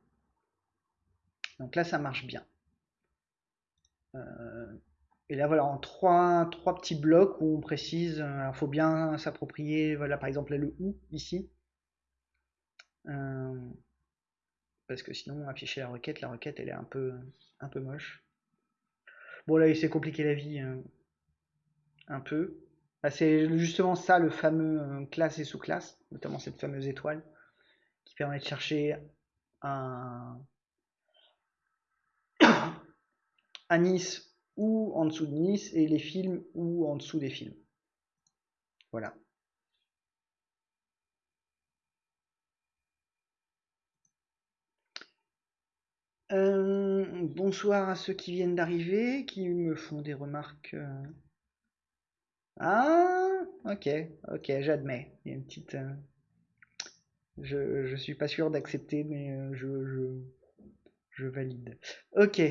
Donc là, ça marche bien. Euh, et là, voilà, en trois, trois petits blocs où on précise, il euh, faut bien s'approprier, voilà, par exemple, le ou ici. Euh, parce que sinon, afficher la requête, la requête, elle est un peu, un peu moche. Bon, là, il s'est compliqué la vie euh, un peu. Bah, c'est justement ça, le fameux classe et sous-classe, notamment cette fameuse étoile, qui permet de chercher un, un Nice ou en dessous de Nice et les films ou en dessous des films. Voilà. Euh, bonsoir à ceux qui viennent d'arriver, qui me font des remarques. Euh. Ah, ok, ok, j'admets. Il y a une petite. Euh, je, je suis pas sûr d'accepter, mais je, je, je, valide. Ok.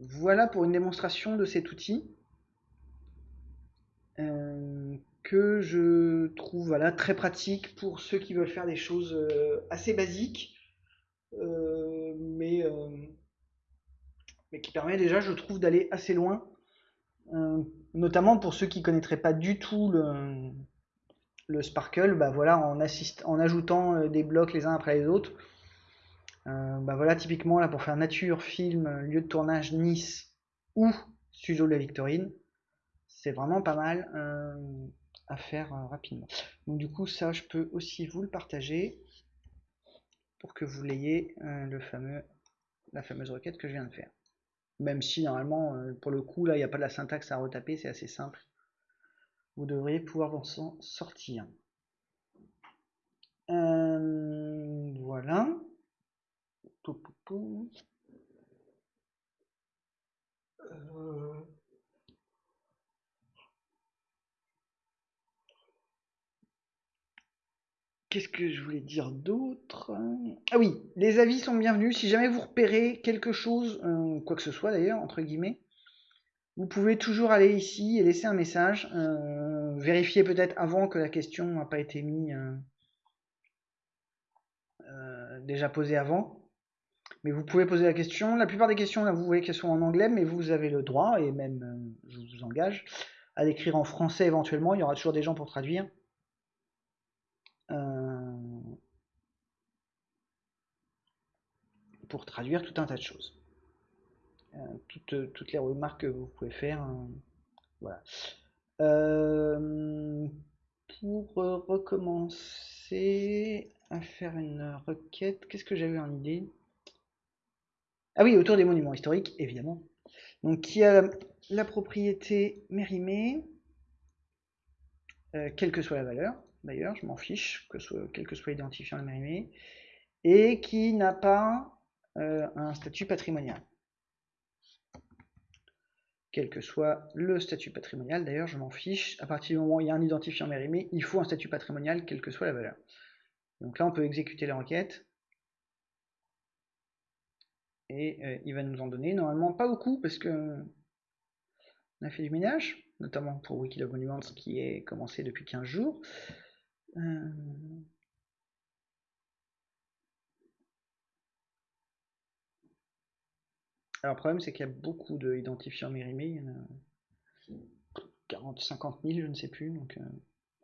Voilà pour une démonstration de cet outil que je trouve voilà, très pratique pour ceux qui veulent faire des choses assez basiques, mais, mais qui permet déjà, je trouve, d'aller assez loin, notamment pour ceux qui connaîtraient pas du tout le, le Sparkle, bah voilà, en, en ajoutant des blocs les uns après les autres, euh, bah voilà, typiquement, là, pour faire nature, film, lieu de tournage, Nice ou studio de la Victorine, c'est vraiment pas mal euh, à faire euh, rapidement. Donc du coup, ça, je peux aussi vous le partager pour que vous l'ayez, le fameux, la fameuse requête que je viens de faire. Même si, normalement, pour le coup, là, il n'y a pas de la syntaxe à retaper, c'est assez simple. Vous devriez pouvoir vous en sortir. voilà. Euh. Qu'est-ce que je voulais dire d'autre? Ah oui, les avis sont bienvenus. Si jamais vous repérez quelque chose, euh, quoi que ce soit d'ailleurs, entre guillemets, vous pouvez toujours aller ici et laisser un message. Euh, vérifier peut-être avant que la question n'a pas été mise déjà posée avant. Mais vous pouvez poser la question. La plupart des questions, là, vous voyez qu'elles sont en anglais, mais vous avez le droit, et même, euh, je vous engage, à l'écrire en français éventuellement. Il y aura toujours des gens pour traduire. Euh, pour traduire tout un tas de choses. Euh, toutes, les remarques que vous pouvez faire. voilà. pour recommencer à faire une requête, qu'est-ce que j'avais en idée? Ah oui, autour des monuments historiques, évidemment. Donc, qui a la, propriété mérimée, euh, quelle que soit la valeur, d'ailleurs, je m'en fiche, que soit, quel que soit l'identifiant mérimé, et qui n'a pas euh, un statut patrimonial. Quel que soit le statut patrimonial, d'ailleurs, je m'en fiche. À partir du moment où il y a un identifiant mérimé, il faut un statut patrimonial, quelle que soit la valeur. Donc là, on peut exécuter la requête et euh, il va nous en donner normalement pas beaucoup parce que on a fait du ménage, notamment pour Wikilog Monuments qui est commencé depuis 15 jours. Euh, alors le problème c'est qu'il y a beaucoup d'identifiants mérimés, il y en a 40, 50 000, je ne sais plus. Donc, euh,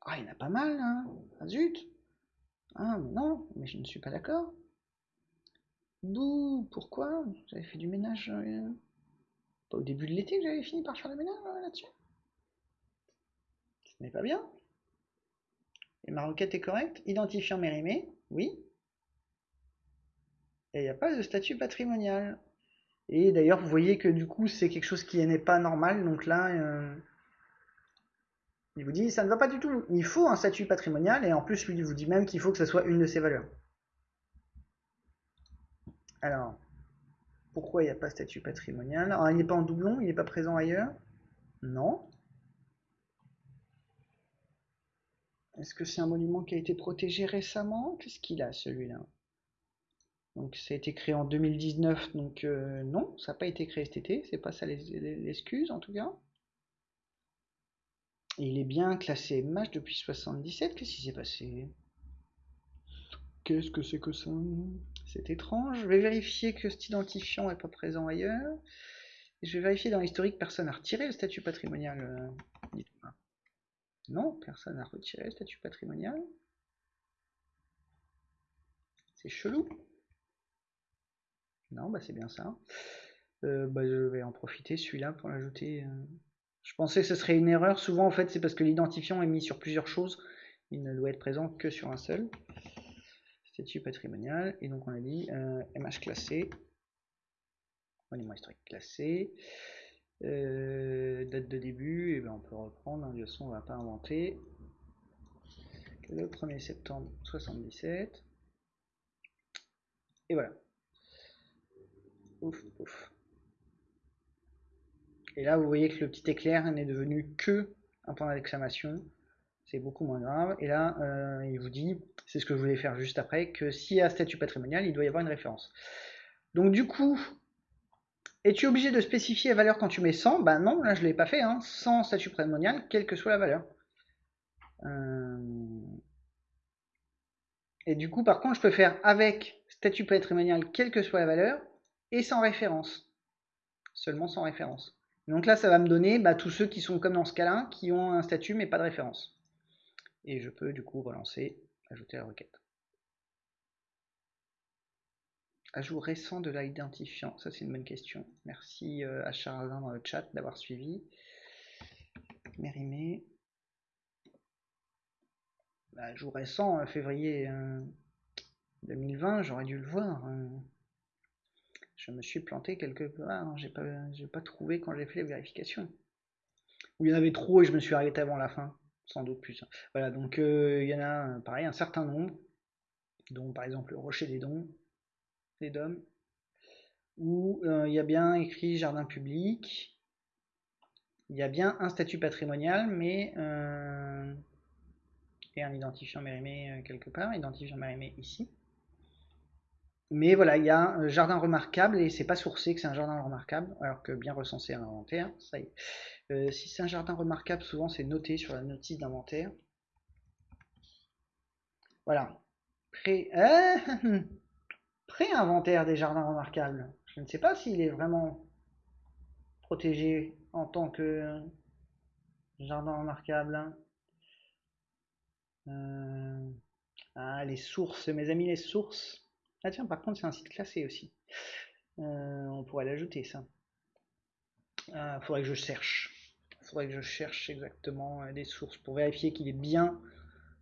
Ah, il y en a pas mal, hein Ah zut Ah non, mais je ne suis pas d'accord. Bouh, pourquoi J'avais fait du ménage. Euh, pas au début de l'été que j'avais fini par faire le ménage euh, là-dessus. Ce n'est pas bien. Et ma requête est correcte. Identifiant mérimé, oui. Et il n'y a pas de statut patrimonial. Et d'ailleurs, vous voyez que du coup, c'est quelque chose qui n'est pas normal. Donc là, euh, il vous dit, ça ne va pas du tout. Il faut un statut patrimonial. Et en plus, lui, il vous dit même qu'il faut que ce soit une de ses valeurs. Alors, Pourquoi il n'y a pas statut patrimonial? Alors, il n'est pas en doublon, il n'est pas présent ailleurs? Non. Est-ce que c'est un monument qui a été protégé récemment? Qu'est-ce qu'il a celui-là? Donc ça a été créé en 2019, donc euh, non, ça n'a pas été créé cet été, c'est pas ça l'excuse en tout cas. il est bien classé MASH depuis 77, qu'est-ce qui s'est passé? Qu'est-ce que c'est que ça? C'est étrange. Je vais vérifier que cet identifiant n'est pas présent ailleurs. Je vais vérifier dans l'historique, personne n'a retiré le statut patrimonial. Euh, non, personne n'a retiré le statut patrimonial. C'est chelou. Non, bah c'est bien ça. Euh, bah, je vais en profiter celui-là pour l'ajouter. Euh. Je pensais que ce serait une erreur. Souvent, en fait, c'est parce que l'identifiant est mis sur plusieurs choses. Il ne doit être présent que sur un seul. Statut patrimonial. Et donc, on a dit MH euh, classé. Monument historique classé. date de début, et eh ben on peut reprendre. De toute façon, on va pas inventer. Le 1er septembre 77. Et voilà. Et là, vous voyez que le petit éclair n'est devenu que un point d'exclamation. C'est beaucoup moins grave. Et là, euh, il vous dit, c'est ce que je voulais faire juste après, que s'il y a statut patrimonial, il doit y avoir une référence. Donc du coup, es-tu obligé de spécifier la valeur quand tu mets 100 Ben non, là je ne l'ai pas fait. Hein. Sans statut patrimonial, quelle que soit la valeur. Euh, et du coup, par contre, je peux faire avec statut patrimonial, quelle que soit la valeur, et sans référence. Seulement sans référence. Donc là, ça va me donner bah, tous ceux qui sont comme dans ce cas-là, qui ont un statut mais pas de référence. Et je peux du coup relancer, ajouter la requête. Ajout récent de l'identifiant, ça c'est une bonne question. Merci euh, à Charlin dans le chat d'avoir suivi. Mérimée. Bah, ajout récent, euh, février 2020, euh, j'aurais dû le voir. Hein je me suis planté quelque part, hein. j'ai pas, pas trouvé quand j'ai fait les vérifications. Ou il y en avait trop et je me suis arrêté avant la fin, sans doute plus. Voilà, donc euh, il y en a pareil un certain nombre, dont par exemple le Rocher des Dons, des Dômes, où euh, il y a bien écrit jardin public, il y a bien un statut patrimonial, mais euh, et un identifiant mérimé quelque part, identifiant mérimé ici. Mais voilà, il y a un jardin remarquable et c'est pas sourcé que c'est un jardin remarquable, alors que bien recensé à l'inventaire, ça y est. Euh, si c'est un jardin remarquable, souvent c'est noté sur la notice d'inventaire. Voilà. Pré... Euh, Pré-inventaire des jardins remarquables. Je ne sais pas s'il est vraiment protégé en tant que jardin remarquable. Euh, ah, les sources, mes amis, les sources. Ah tiens, par contre, c'est un site classé aussi. Euh, on pourrait l'ajouter, ça. Ah, faudrait que je cherche. faudrait que je cherche exactement euh, des sources pour vérifier qu'il est bien.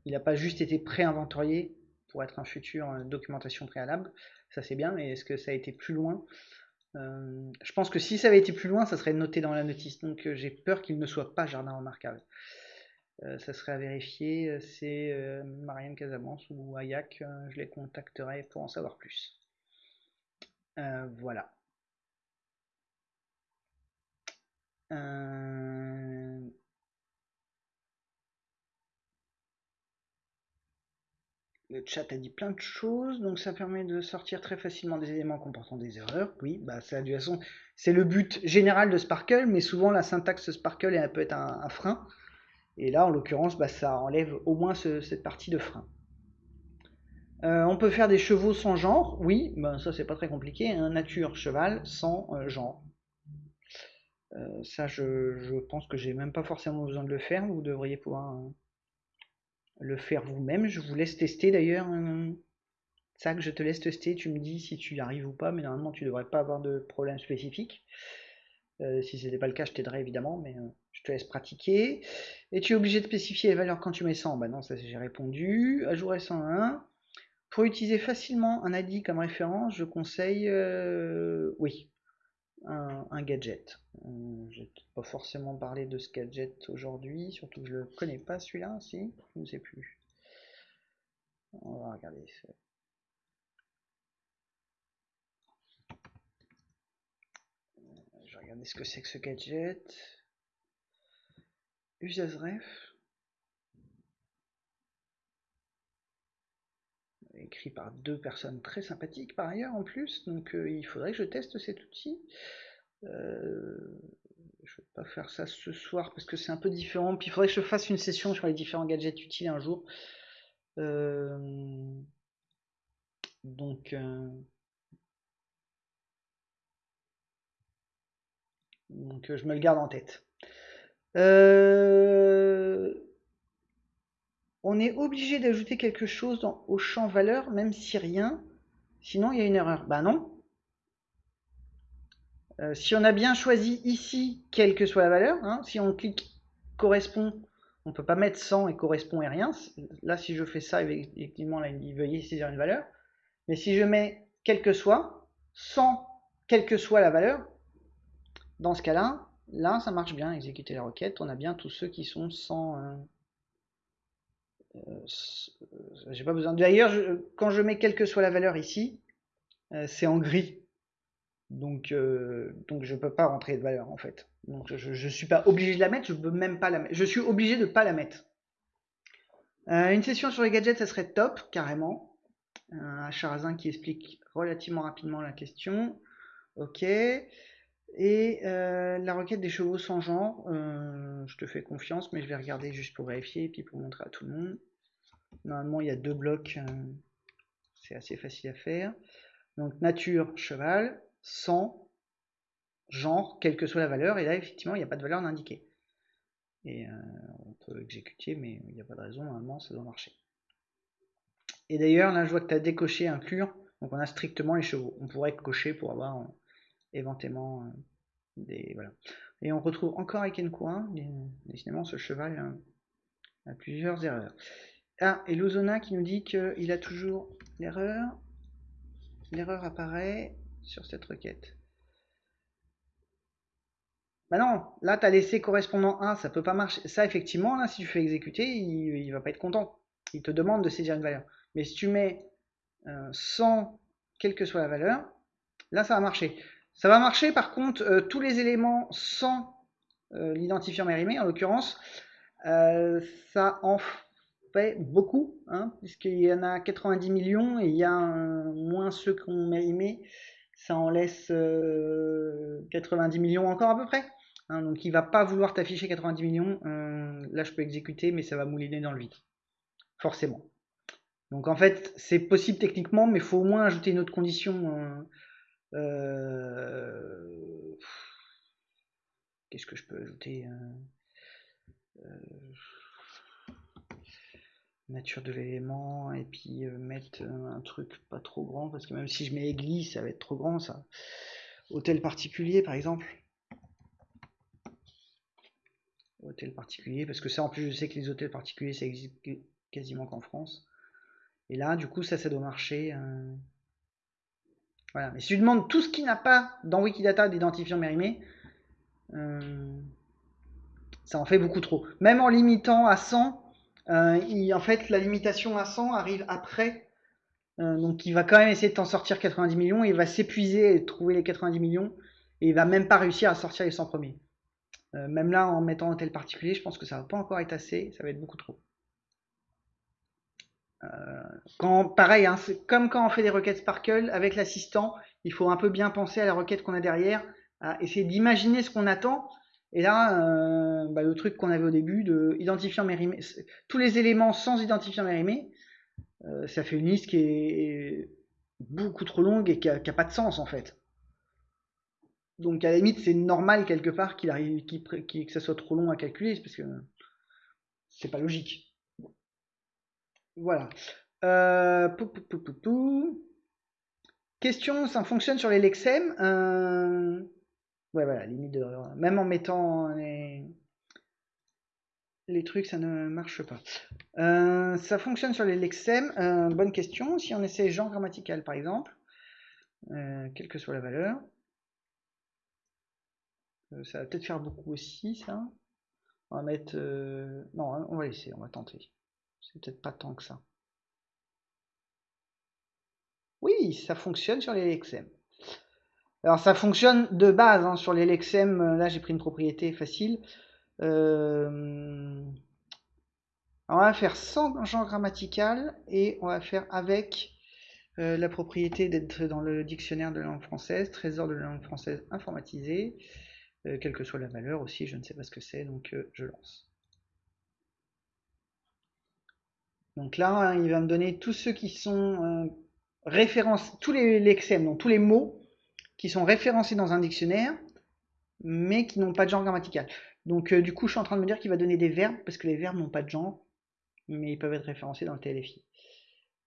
Il n'a pas juste été pré-inventorié pour être un futur euh, documentation préalable. Ça c'est bien, mais est-ce que ça a été plus loin? Je pense que si ça avait été plus loin, ça serait noté dans la notice. Donc j'ai peur qu'il ne soit pas jardin remarquable. Euh, ça serait à vérifier. Euh, c'est euh, Marianne Casamance ou Ayak. je les contacterai pour en savoir plus. voilà. Le chat a dit plein de choses, donc ça permet de sortir très facilement des éléments comportant des erreurs. Oui, bah ça, de toute façon, c'est le but général de Sparkle, mais souvent la syntaxe Sparkle elle peut être un frein. Et là, en l'occurrence, bah, ça enlève au moins cette partie de frein. Euh, on peut faire des chevaux sans genre, oui, ben ça c'est pas très compliqué. Hein. nature cheval sans euh, genre. Euh, ça, je, pense que j'ai même pas forcément besoin de le faire. Vous devriez pouvoir le faire vous-même. Je vous laisse tester d'ailleurs. ça que je te laisse tester, tu me dis si tu y arrives ou pas, mais normalement tu devrais pas avoir de problème spécifique. Si ce n'était pas le cas, je t'aiderais évidemment, mais je te laisse pratiquer. Et tu es obligé de spécifier les valeurs quand tu mets 100 Bah non, ça j'ai répondu. Ajouter 101. Pour utiliser facilement un ID comme référence, je conseille, euh, oui, un, gadget. Euh, je n'ai pas forcément parlé de ce gadget aujourd'hui, surtout que je le connais pas celui-là, si, je ne sais plus. On va regarder. Regarder ce que c'est que ce gadget. Usasref. Écrit par deux personnes très sympathiques par ailleurs en plus, donc euh, il faudrait que je teste cet outil. Euh, je vais pas faire ça ce soir parce que c'est un peu différent. Puis il faudrait que je fasse une session sur les différents gadgets utiles un jour. Euh, donc, donc je me le garde en tête. Euh, on est obligé d'ajouter quelque chose au champ valeur, même si rien, sinon il y a une erreur. Bah non. Euh, si on a bien choisi ici, quelle que soit la valeur, hein, si on clique correspond, on peut pas mettre 100 et correspond et rien. Là, si je fais ça, effectivement, là, il veuillez saisir une valeur. Mais si je mets quel que soit, sans quelle que soit la valeur, dans ce cas-là, là, ça marche bien, exécuter la requête, on a bien tous ceux qui sont sans... Euh, euh, j'ai pas besoin. D'ailleurs, quand je mets quelle que soit la valeur ici, euh, c'est en gris. Donc, donc je peux pas rentrer de valeur en fait. Donc je, ne suis pas obligé de la mettre, je peux même pas la mettre. Je suis obligé de pas la mettre. une session sur les gadgets, ça serait top, carrément. Un Charazin qui explique relativement rapidement la question. Ok. Et euh, la requête des chevaux sans genre, euh, je te fais confiance, mais je vais regarder juste pour vérifier et puis pour montrer à tout le monde. Normalement, il y a deux blocs, euh, c'est assez facile à faire. Donc nature, cheval, sans, genre, quelle que soit la valeur, et là, effectivement, il n'y a pas de valeur indiquée. Et on peut exécuter, mais il n'y a pas de raison, normalement, ça doit marcher. Et d'ailleurs, là, je vois que tu as décoché inclure, donc on a strictement les chevaux. On pourrait cocher pour avoir éventuellement euh, des voilà. Et on retrouve encore avec Encoin, décidément ce cheval euh, a plusieurs erreurs. Ah, et Lozona qui nous dit qu'il a toujours l'erreur. L'erreur apparaît sur cette requête. Bah non, là tu as laissé correspondant 1, ça peut pas marcher. Ça effectivement, là si tu fais exécuter, il, va pas être content. Il te demande de saisir une valeur. Mais si tu mets euh, 100, quelle que soit la valeur, là ça va marcher. Ça va marcher par contre euh, tous les éléments sans euh, l'identifiant mérimé en l'occurrence. Euh, ça en fait beaucoup, hein, puisqu'il y en a 90 millions et il y a moins ceux qu'on mérimé. Ça en laisse 90 millions encore à peu près. Hein, donc il va pas vouloir t'afficher 90 millions. là je peux exécuter mais ça va mouliner dans le vide. Forcément. Donc en fait c'est possible techniquement mais il faut au moins ajouter une autre condition euh, qu'est-ce que je peux ajouter hein? Euh, Nature de l'élément et puis euh, mettre un truc pas trop grand parce que même si je mets église ça va être trop grand ça. Hôtel particulier par exemple. Hôtel particulier parce que ça en plus je sais que les hôtels particuliers ça existe quasiment qu'en France. Et là du coup ça ça doit marcher. Hein. Voilà. Mais si tu demandes tout ce qui n'a pas dans Wikidata d'identifiant mérimé, euh, ça en fait beaucoup trop. Même en limitant à 100, euh, en fait, la limitation à 100 arrive après. Euh, donc il va quand même essayer de t'en sortir 90 millions, il va s'épuiser et trouver les 90 millions, et il va même pas réussir à sortir les 100 premiers. même là, en mettant un tel particulier, je pense que ça va pas encore être assez, ça va être beaucoup trop. Euh, pareil, hein, comme quand on fait des requêtes Sparkle avec l'assistant, il faut un peu bien penser à la requête qu'on a derrière, à essayer d'imaginer ce qu'on attend. Et là, euh, bah, le truc qu'on avait au début de identifiant tous les éléments sans identifiant mérimé, euh, ça fait une liste qui est beaucoup trop longue et qui a, pas de sens en fait. Donc à la limite, c'est normal quelque part qu'il arrive, que ça soit trop long à calculer, parce que c'est pas logique. Voilà. Euh, Question, ça fonctionne sur les Lexem euh, Ouais, voilà, limite de... Même en mettant les... les trucs, ça ne marche pas. Euh, ça fonctionne sur les Lexem. Bonne question. Si on essaie genre grammatical, par exemple, quelle que soit la valeur, ça va peut-être faire beaucoup aussi, ça. On va mettre... Non, on va laisser, on va tenter. C'est peut-être pas tant que ça. Oui, ça fonctionne sur les XM. Alors ça fonctionne de base hein, sur les lexem. Là j'ai pris une propriété facile. Euh, on va faire sans genre grammatical et on va faire avec euh, la propriété d'être dans le dictionnaire de langue française, trésor de la langue française informatisé, euh, quelle que soit la valeur aussi, je ne sais pas ce que c'est, donc je lance. Donc là, hein, il va me donner tous ceux qui sont référencés, tous les lexem, donc tous les mots qui sont référencés dans un dictionnaire, mais qui n'ont pas de genre grammatical. Donc du coup, je suis en train de me dire qu'il va donner des verbes, parce que les verbes n'ont pas de genre, mais ils peuvent être référencés dans le TLFI.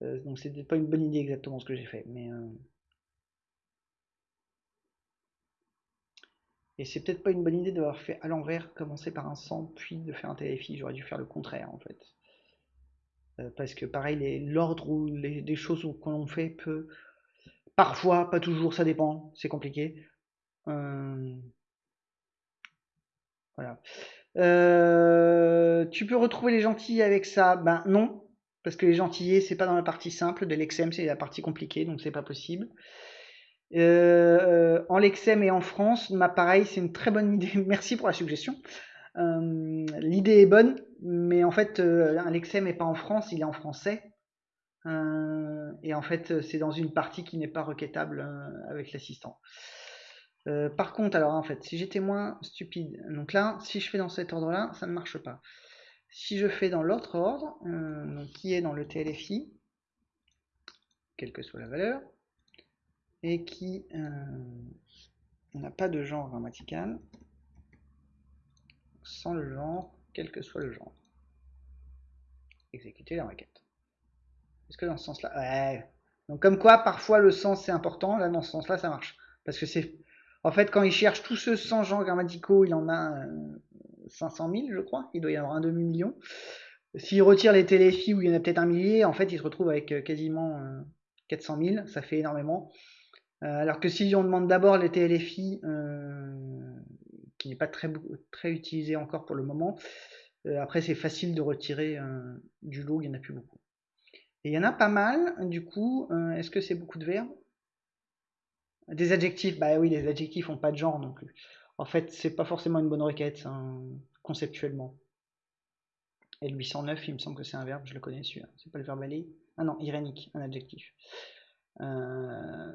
Euh, donc c'était pas une bonne idée exactement ce que j'ai fait, mais euh, et c'est peut-être pas une bonne idée d'avoir fait à l'envers, commencer par un 100 puis de faire un TLFI. J'aurais dû faire le contraire en fait, euh, parce que pareil, l'ordre ou les, des choses qu'on fait peut parfois, pas toujours, ça dépend, c'est compliqué. Voilà. Euh, tu peux retrouver les gentils avec ça? Ben non, parce que les gentillés, c'est pas dans la partie simple de l'exem, c'est la partie compliquée, donc c'est pas possible. Euh, en Lexem et en France, pareil, c'est une très bonne idée. Merci pour la suggestion. Euh, l'idée est bonne, mais en fait, un Lexem n'est pas en France, il est en français. et en fait, c'est dans une partie qui n'est pas requêtable avec l'assistant. Euh, par contre, alors en fait, si j'étais moins stupide, donc là, si je fais dans cet ordre-là, ça ne marche pas. Si je fais dans l'autre ordre, euh, qui est dans le TLFI, quelle que soit la valeur, et qui euh, n'a pas de genre grammatical, sans le genre, quel que soit le genre. Exécuter la requête. Est-ce que dans ce sens-là Ouais. Donc comme quoi, parfois le sens c'est important, là dans ce sens-là ça marche. Parce que c'est en fait, quand il cherche tous ceux sans genres grammaticaux, il en a 500 euh, 000, je crois. Il doit y avoir un demi-million. S'il retire les téléfis où il y en a peut-être un millier, en fait, il se retrouve avec euh, quasiment 400 euh, 000. Ça fait énormément. alors que si on demande d'abord les TLFI, qui n'est pas très, très utilisé encore pour le moment, après c'est facile de retirer du lot, il n'y en a plus beaucoup. Et il y en a pas mal, du coup, est-ce que c'est beaucoup de verbes des adjectifs, bah oui, les adjectifs n'ont pas de genre non plus. En fait, c'est pas forcément une bonne requête, hein, conceptuellement. Et le 809, il me semble que c'est un verbe, je le connais celui-là. C'est pas le verbe aller? Ah non, irénique, un adjectif. Euh,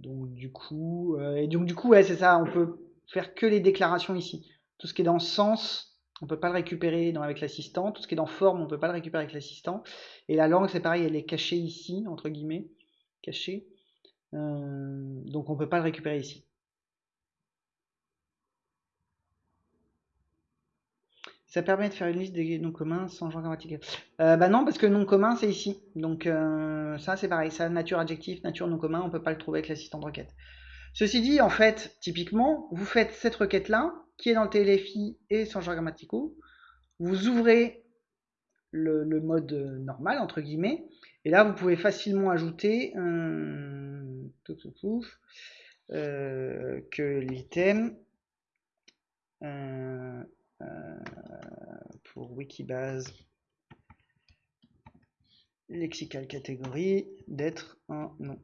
donc du coup, euh, et donc du coup, ouais, c'est ça, on peut faire que les déclarations ici. Tout ce qui est dans sens, on peut pas le récupérer avec l'assistant. Tout ce qui est dans forme, on peut pas le récupérer avec l'assistant. Et la langue, c'est pareil, elle est cachée ici, entre guillemets, cachée. Euh, donc on peut pas le récupérer ici. Ça permet de faire une liste des noms communs sans genre grammatical. Euh, bah non, parce que nom commun, c'est ici. Donc euh, ça, c'est pareil. Ça, nature adjectif, nature nom commun, on peut pas le trouver avec l'assistant de requête. Ceci dit, en fait, typiquement, vous faites cette requête-là, qui est dans le TLFI et sans genre grammaticaux. Vous ouvrez le, mode normal, entre guillemets, et là, vous pouvez facilement ajouter euh, que l'item euh, euh, pour Wikibase lexical catégorie d'être un nom.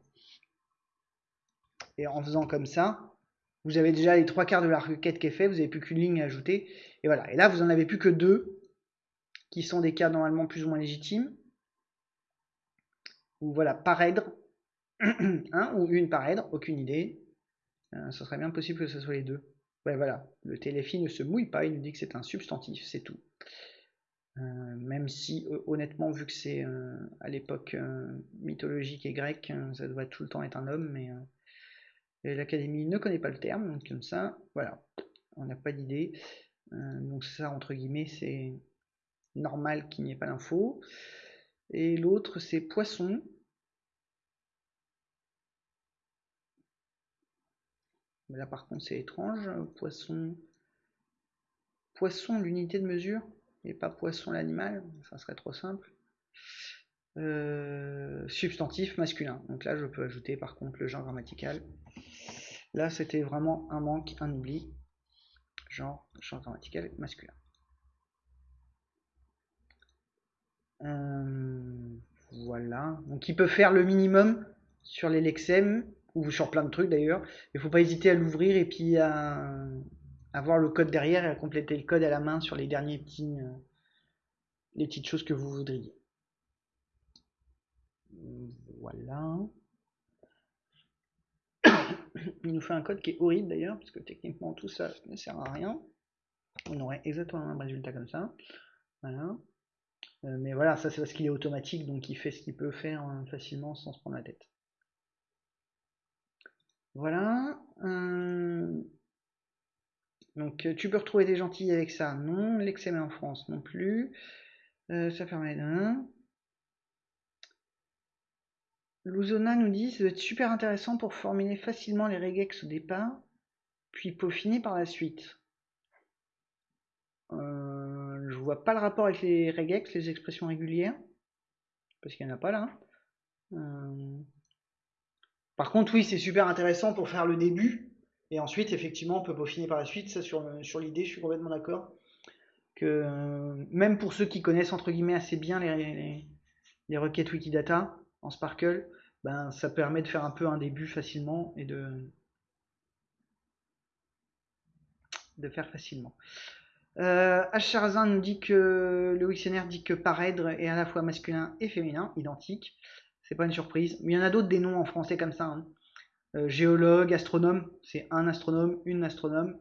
Et en faisant comme ça, vous avez déjà les trois quarts de la requête qui est fait, vous n'avez plus qu'une ligne à ajouter. Et voilà. Et là, vous en avez plus que deux, qui sont des cas normalement plus ou moins légitimes. Ou voilà, paraître un ou une paraître, aucune idée. Euh, ce serait bien possible que ce soit les deux. Ouais, voilà, le téléphone ne se mouille pas, il nous dit que c'est un substantif, c'est tout. Euh, même si, euh, honnêtement, vu que c'est à l'époque mythologique et grecque, ça doit tout le temps être un homme, mais l'Académie ne connaît pas le terme, donc comme ça, voilà, on n'a pas d'idée. donc ça, entre guillemets, c'est normal qu'il n'y ait pas d'info. Et l'autre, c'est poisson. Là par contre c'est étrange. Poisson. Poisson l'unité de mesure et pas poisson l'animal. Ça serait trop simple. Euh, substantif masculin. Donc là je peux ajouter par contre le genre grammatical. Là c'était vraiment un manque, un oubli. Genre, genre grammatical masculin. Euh, voilà. Donc il peut faire le minimum sur les lexèmes ou sur plein de trucs d'ailleurs. Il faut pas hésiter à l'ouvrir et puis à, avoir le code derrière et à compléter le code à la main sur les derniers petits, euh, les petites choses que vous voudriez. Voilà. Il nous fait un code qui est horrible d'ailleurs, parce que techniquement tout ça ne sert à rien. On aurait exactement un résultat comme ça. Voilà. Euh, mais voilà, ça c'est parce qu'il est automatique, donc il fait ce qu'il peut faire hein, facilement sans se prendre la tête. Voilà. Euh, donc tu peux retrouver des gentils avec ça. Non. L'excellent en France non plus. Euh, ça permet d'un. Luzona nous dit ça doit être super intéressant pour formuler facilement les regex au départ, puis peaufiner par la suite. Euh, je vois pas le rapport avec les regex, les expressions régulières, parce qu'il n'y en a pas là. Euh, par contre, oui, c'est super intéressant pour faire le début, et ensuite, effectivement, on peut peaufiner par la suite. Ça, sur, sur l'idée, je suis complètement d'accord. Que euh, même pour ceux qui connaissent entre guillemets assez bien les requêtes Wikidata Sparkle, ben, ça permet de faire un peu un début facilement et de, de faire facilement. Euh, H. nous dit que le dictionnaire dit que paraître est à la fois masculin et féminin, identique. C'est pas une surprise. Mais il y en a d'autres des noms en français comme ça. Hein. Euh, géologue, astronome, c'est un astronome, une astronome.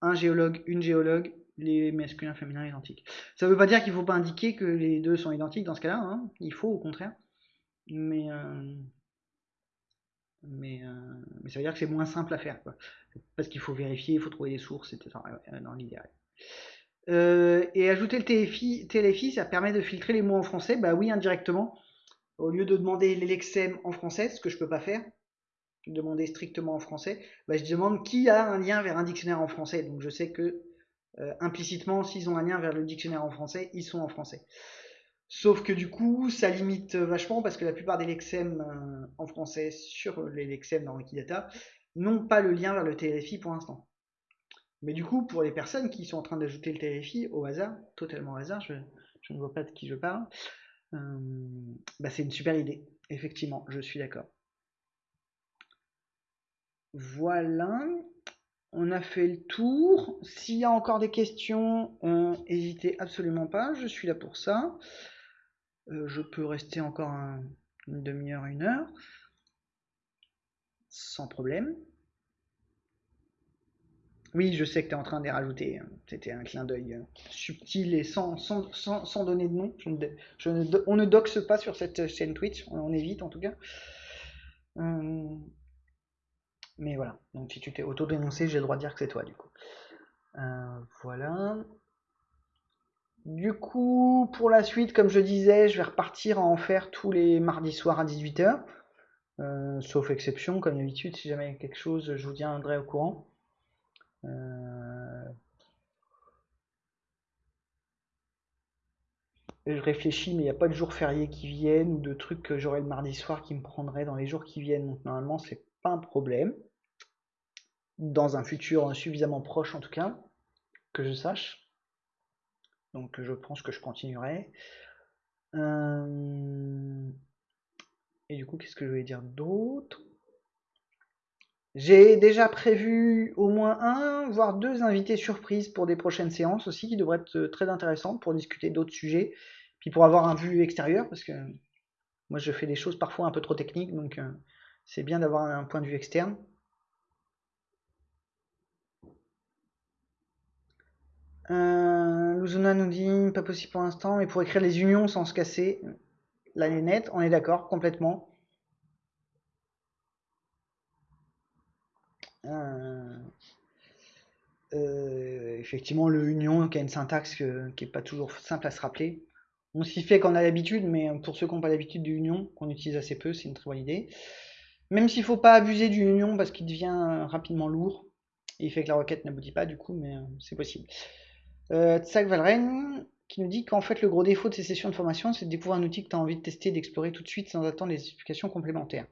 Un géologue, une géologue, les masculins féminins identiques. Ça veut pas dire qu'il faut pas indiquer que les deux sont identiques dans ce cas-là. Hein. Il faut au contraire. Mais, euh, mais, euh, mais ça veut dire que c'est moins simple à faire. Quoi. Parce qu'il faut vérifier, il faut trouver des sources, etc. dans l'idéal. Euh, et ajouter le TLFI, TLFI, ça permet de filtrer les mots en français. Bah oui, indirectement. Au lieu de demander l'Elexem en français, ce que je peux pas faire, demander strictement en français, bah je demande qui a un lien vers un dictionnaire en français. Donc je sais que implicitement, s'ils ont un lien vers le dictionnaire en français, ils sont en français. Sauf que du coup, ça limite vachement parce que la plupart des lexèmes euh, en français sur les lexèmes dans Wikidata n'ont pas le lien vers le TLFI pour l'instant. Mais du coup, pour les personnes qui sont en train d'ajouter le TLFI au hasard, totalement au hasard, je, ne vois pas de qui je parle, euh, bah c'est une super idée. Effectivement, je suis d'accord. Voilà, on a fait le tour. S'il y a encore des questions, n'hésitez absolument pas, je suis là pour ça. Euh, je peux rester encore une demi-heure, une heure, sans problème. Oui, je sais que tu es en train d'y rajouter. Hein. C'était un clin d'œil euh, subtil et sans, sans, donner de nom. on ne doxe pas sur cette chaîne Twitch, on, évite en tout cas. Euh, mais voilà, donc si tu t'es auto-dénoncé, j'ai le droit de dire que c'est toi du coup. voilà. Du coup, pour la suite, comme je disais, je vais repartir à en faire tous les mardis soirs à 18h. Euh, sauf exception, comme d'habitude, si jamais quelque chose, je vous tiendrai au courant. Euh, je réfléchis, mais il n'y a pas de jours fériés qui viennent ou de trucs que j'aurai le mardi soir qui me prendraient dans les jours qui viennent. Donc normalement, c'est pas un problème. Dans un futur suffisamment proche, en tout cas, que je sache. Donc je pense que je continuerai. Euh, et du coup, qu'est-ce que je vais dire d'autre? J'ai déjà prévu au moins un, voire deux invités surprises pour des prochaines séances aussi, qui devraient être très intéressantes pour discuter d'autres sujets, puis pour avoir un vue extérieur, parce que moi je fais des choses parfois un peu trop techniques, donc euh, c'est bien d'avoir un point de vue externe. Euh, Luzuna nous dit pas possible pour l'instant, mais pour écrire les unions sans se casser la nette, on est d'accord complètement. Euh, euh, effectivement, le union qui a une syntaxe qui n'est pas toujours simple à se rappeler. On s'y fait quand on a l'habitude, mais pour ceux qui n'ont pas l'habitude du union, qu'on utilise assez peu, c'est une très bonne idée. Même s'il ne faut pas abuser du union parce qu'il devient rapidement lourd, il fait que la requête n'aboutit pas du coup, mais c'est possible. Euh, Tsak Valren qui nous dit qu'en fait le gros défaut de ces sessions de formation, c'est de découvrir un outil que tu as envie de tester, d'explorer tout de suite sans attendre les explications complémentaires.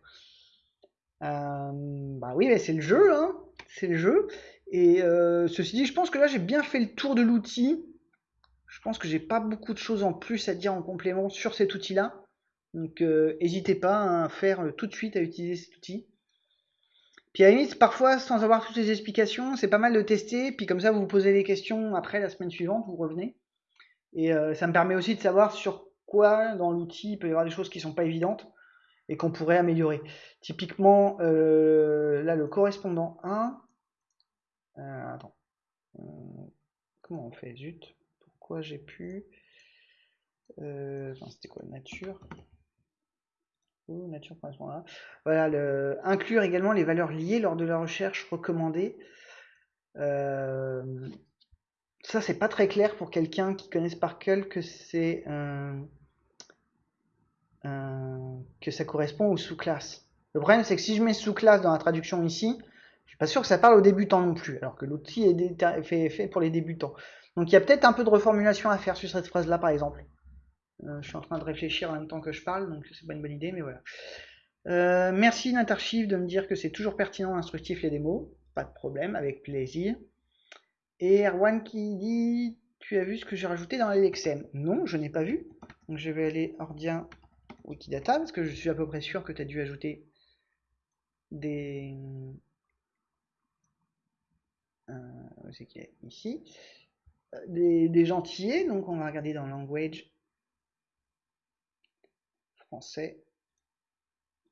Euh, bah oui, c'est le jeu, hein c'est le jeu. Et euh, ceci dit, je pense que là j'ai bien fait le tour de l'outil. Je pense que j'ai pas beaucoup de choses en plus à dire en complément sur cet outil-là. Donc n'hésitez pas à faire tout de suite à utiliser cet outil. Puis à la limite, parfois, sans avoir toutes les explications, c'est pas mal de tester. Puis comme ça, vous vous posez des questions après la semaine suivante, vous revenez. Et euh, ça me permet aussi de savoir sur quoi dans l'outil il peut y avoir des choses qui sont pas évidentes et qu'on pourrait améliorer. Typiquement, euh, là, le correspondant 1. Euh, attends. comment on fait? Zut. Pourquoi j'ai pu. C'était quoi? Nature Voilà, inclure également les valeurs liées lors de la recherche recommandée. Euh, ça, c'est pas très clair pour quelqu'un qui connaisse Sparkle que c'est que ça correspond aux sous-classes. Le problème, c'est que si je mets sous-classe dans la traduction ici, je suis pas sûr que ça parle aux débutants non plus, alors que l'outil est fait, fait pour les débutants. Donc il y a peut-être un peu de reformulation à faire sur cette phrase-là, par exemple. Euh, je suis en train de réfléchir en même temps que je parle, donc c'est pas une bonne idée, mais voilà. Euh, merci Natarchive de me dire que c'est toujours pertinent, instructif les démos. Pas de problème, avec plaisir. Et Erwan qui dit Tu as vu ce que j'ai rajouté dans l'LXM Non, je n'ai pas vu. Donc je vais aller Ordien Wikidata parce que je suis à peu près sûr que tu as dû ajouter des. Euh, c'est Ici. Euh, des, des. Donc on va regarder dans Language français.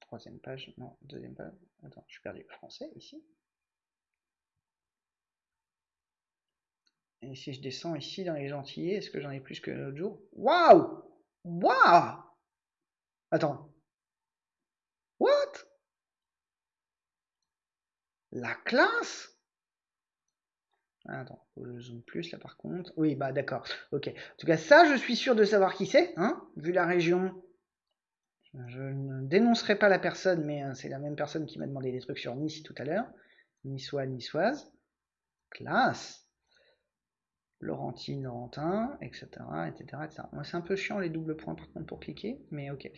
Troisième page, non, deuxième page. Attends, je suis perdu. Français, ici. Et si je descends ici dans les gentillets, est-ce que j'en ai plus que l'autre jour? Waouh Waouh Attends. What? La classe? Attends, je zoome plus là par contre. Oui, bah d'accord. Ok. En tout cas, ça, je suis sûr de savoir qui c'est, hein, vu la région je ne dénoncerai pas la personne, mais euh, c'est la même personne qui m'a demandé des trucs sur Nice tout à l'heure. Niçois, niçoise. Classe. Laurentine, Laurentin, etc. etc., c'est un peu chiant les doubles points par contre pour cliquer, mais ok.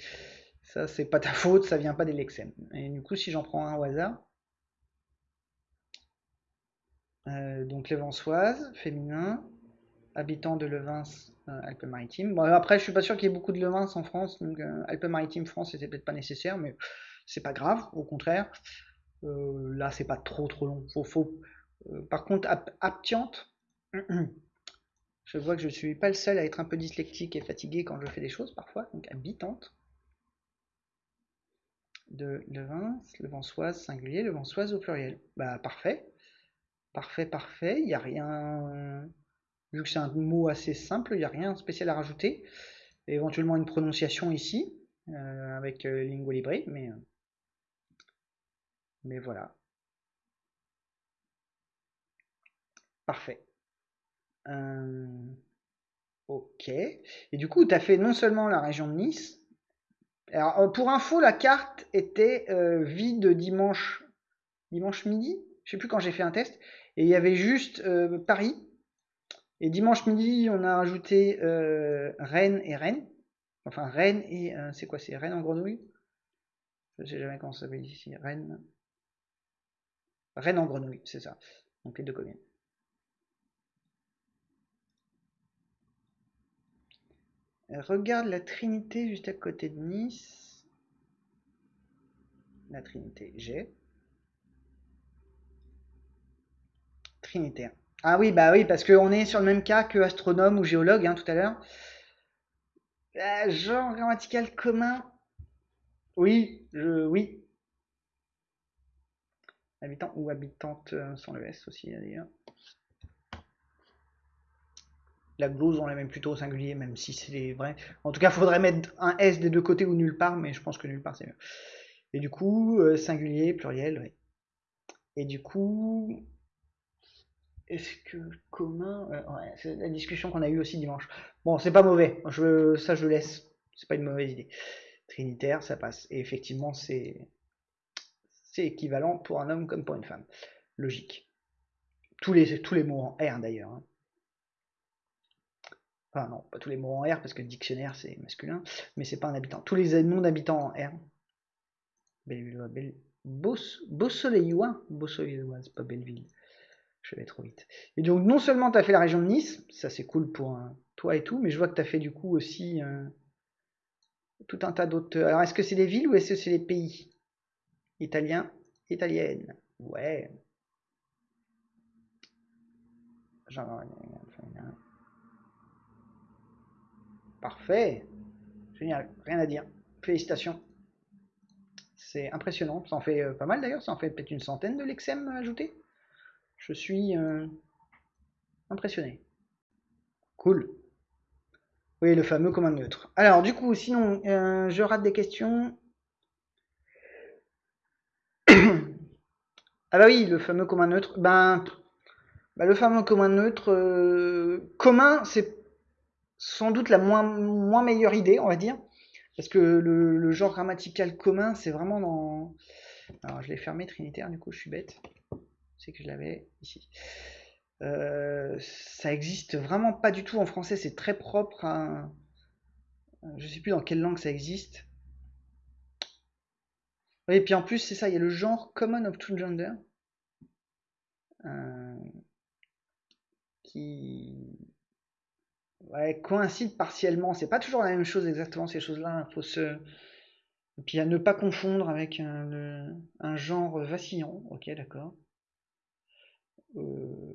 Ça, c'est pas ta faute, ça vient pas des Lexem. Et du coup, si j'en prends un au hasard. Euh, donc, Lévensoise, féminin, habitant de Levins, euh, Alpes-Maritimes. Bon, après, je suis pas sûr qu'il y ait beaucoup de Levins en France, donc euh, Alpes-Maritimes France, c'était peut-être pas nécessaire, mais c'est pas grave, au contraire. Euh, là, c'est pas trop trop long. Faut, faut, par contre, Aptiante, je vois que je suis pas le seul à être un peu dyslectique et fatigué quand je fais des choses parfois, donc habitante de Levins, Levançoise singulier, Levançoise au pluriel. Bah parfait, parfait, parfait. Il n'y a rien Vu que c'est un mot assez simple, il n'y a rien de spécial à rajouter. éventuellement une prononciation ici, euh, avec euh, Lingua Libre, mais, euh, mais voilà. Parfait. ok. Et du coup, tu as fait non seulement la région de Nice. Alors, pour info, la carte était vide dimanche, dimanche midi. Je sais plus quand j'ai fait un test. Et il y avait juste Paris et dimanche midi, on a rajouté euh, Rennes et Rennes. Enfin, Rennes et. Euh, c'est quoi C'est Rennes en grenouille? Je sais jamais comment ça s'appelle ici. Rennes. Rennes en grenouille, c'est ça. Donc les deux communes. Regarde la Trinité juste à côté de Nice. La Trinité, j'ai. Trinitaire. Ah oui, bah oui, parce qu'on est sur le même cas que astronome ou géologue hein, tout à l'heure. Euh, genre grammatical commun. Oui, je, oui. Habitant ou habitante euh, sans le S aussi d'ailleurs. La glose, on la met plutôt au singulier, même si c'est vrai. En tout cas, faudrait mettre un S des deux côtés ou nulle part, mais je pense que nulle part c'est mieux. Et du coup, euh, singulier, pluriel, oui. Et du coup, est-ce que commun ouais, C'est la discussion qu'on a eue aussi dimanche. Bon, c'est pas mauvais. Je, ça, je laisse. C'est pas une mauvaise idée. Trinitaire, ça passe. Et effectivement, c'est c'est équivalent pour un homme comme pour une femme. Logique. Tous les, tous les mots en R d'ailleurs. Hein. Enfin non, pas tous les mots en R parce que dictionnaire c'est masculin, mais c'est pas un habitant. Tous les noms d'habitants en R. Belleville, Belle... Beau, Beau Soleillois, Beau Soleillois, c'est pas Belleville je vais trop vite. Et donc, non seulement tu as fait la région de Nice, ça c'est cool pour toi et tout, mais je vois que tu as fait du coup aussi euh, tout un tas d'autres. Alors, est-ce que c'est des villes ou est-ce que c'est des pays? Italiens, italiennes. Ouais. Parfait. Génial. Rien à dire. Félicitations. C'est impressionnant. Ça en fait euh, pas mal d'ailleurs. Ça en fait peut-être une centaine de lexem ajoutés. Je suis euh, impressionné. Cool. Oui, le fameux commun neutre. Alors, du coup, sinon, euh, je rate des questions. ah bah oui, le fameux commun neutre. Ben, bah, le fameux commun neutre, euh, commun, c'est sans doute la moins, moins meilleure idée, on va dire. Parce que le, genre grammatical commun, c'est vraiment dans... Alors, je l'ai fermé trinitaire, du coup, je suis bête. C'est que je l'avais ici. Euh, ça existe vraiment pas du tout en français, c'est très propre à... Je sais plus dans quelle langue ça existe. et puis en plus, c'est ça, il y a le genre Common of Two Gender. Euh, qui coïncide partiellement. C'est pas toujours la même chose exactement ces choses-là. Il faut se... Et puis à ne pas confondre avec un genre vacillant. Ok, d'accord. Euh,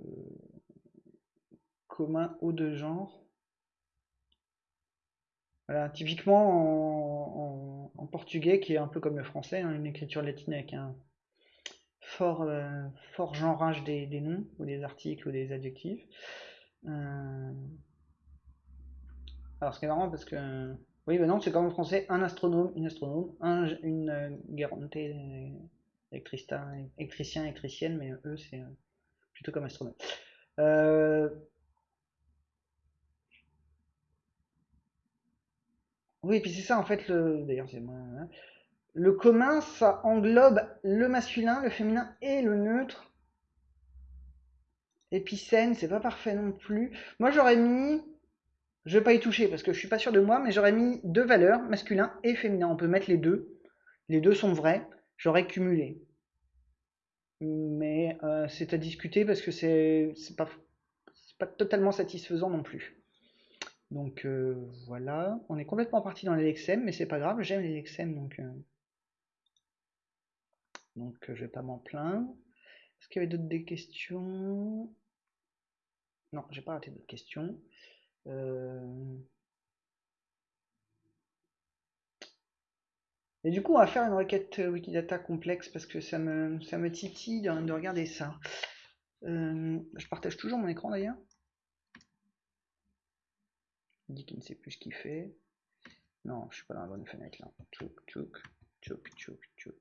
commun ou de genre. Voilà, typiquement en, portugais, qui est un peu comme le français, hein, une écriture latine avec un fort, euh, des, noms, ou des articles, ou des adjectifs. Euh, alors, ce qui est marrant parce que. Oui, ben non, c'est comme en français, un astronome, une astronome, un, une euh, électricien, électricienne, mais eux, c'est plutôt comme astronome. Euh, oui, puis c'est ça en fait, le... d'ailleurs c'est hein. Le commun, ça englobe le masculin, le féminin et le neutre. Épicène, c'est pas parfait non plus. Moi j'aurais mis, je vais pas y toucher parce que je suis pas sûr de moi, mais j'aurais mis deux valeurs, masculin et féminin. On peut mettre les deux. Les deux sont vrais. J'aurais cumulé mais euh, c'est à discuter parce que c'est pas, pas totalement satisfaisant non plus. Donc euh, voilà, on est complètement parti dans les lexem, mais c'est pas grave, j'aime les lexem, donc, euh, donc je vais pas m'en plaindre. Est-ce qu'il y avait d'autres questions? Non, j'ai pas raté d'autres questions. Et du coup, on va faire une requête euh, Wikidata complexe parce que ça me, ça me titille de, regarder ça. Euh, je partage toujours mon écran d'ailleurs. Il dit qu'il ne sait plus ce qu'il fait. Non, je suis pas dans la bonne fenêtre là. Tchouk, tchouk, tchouk, tchouk, tchouk.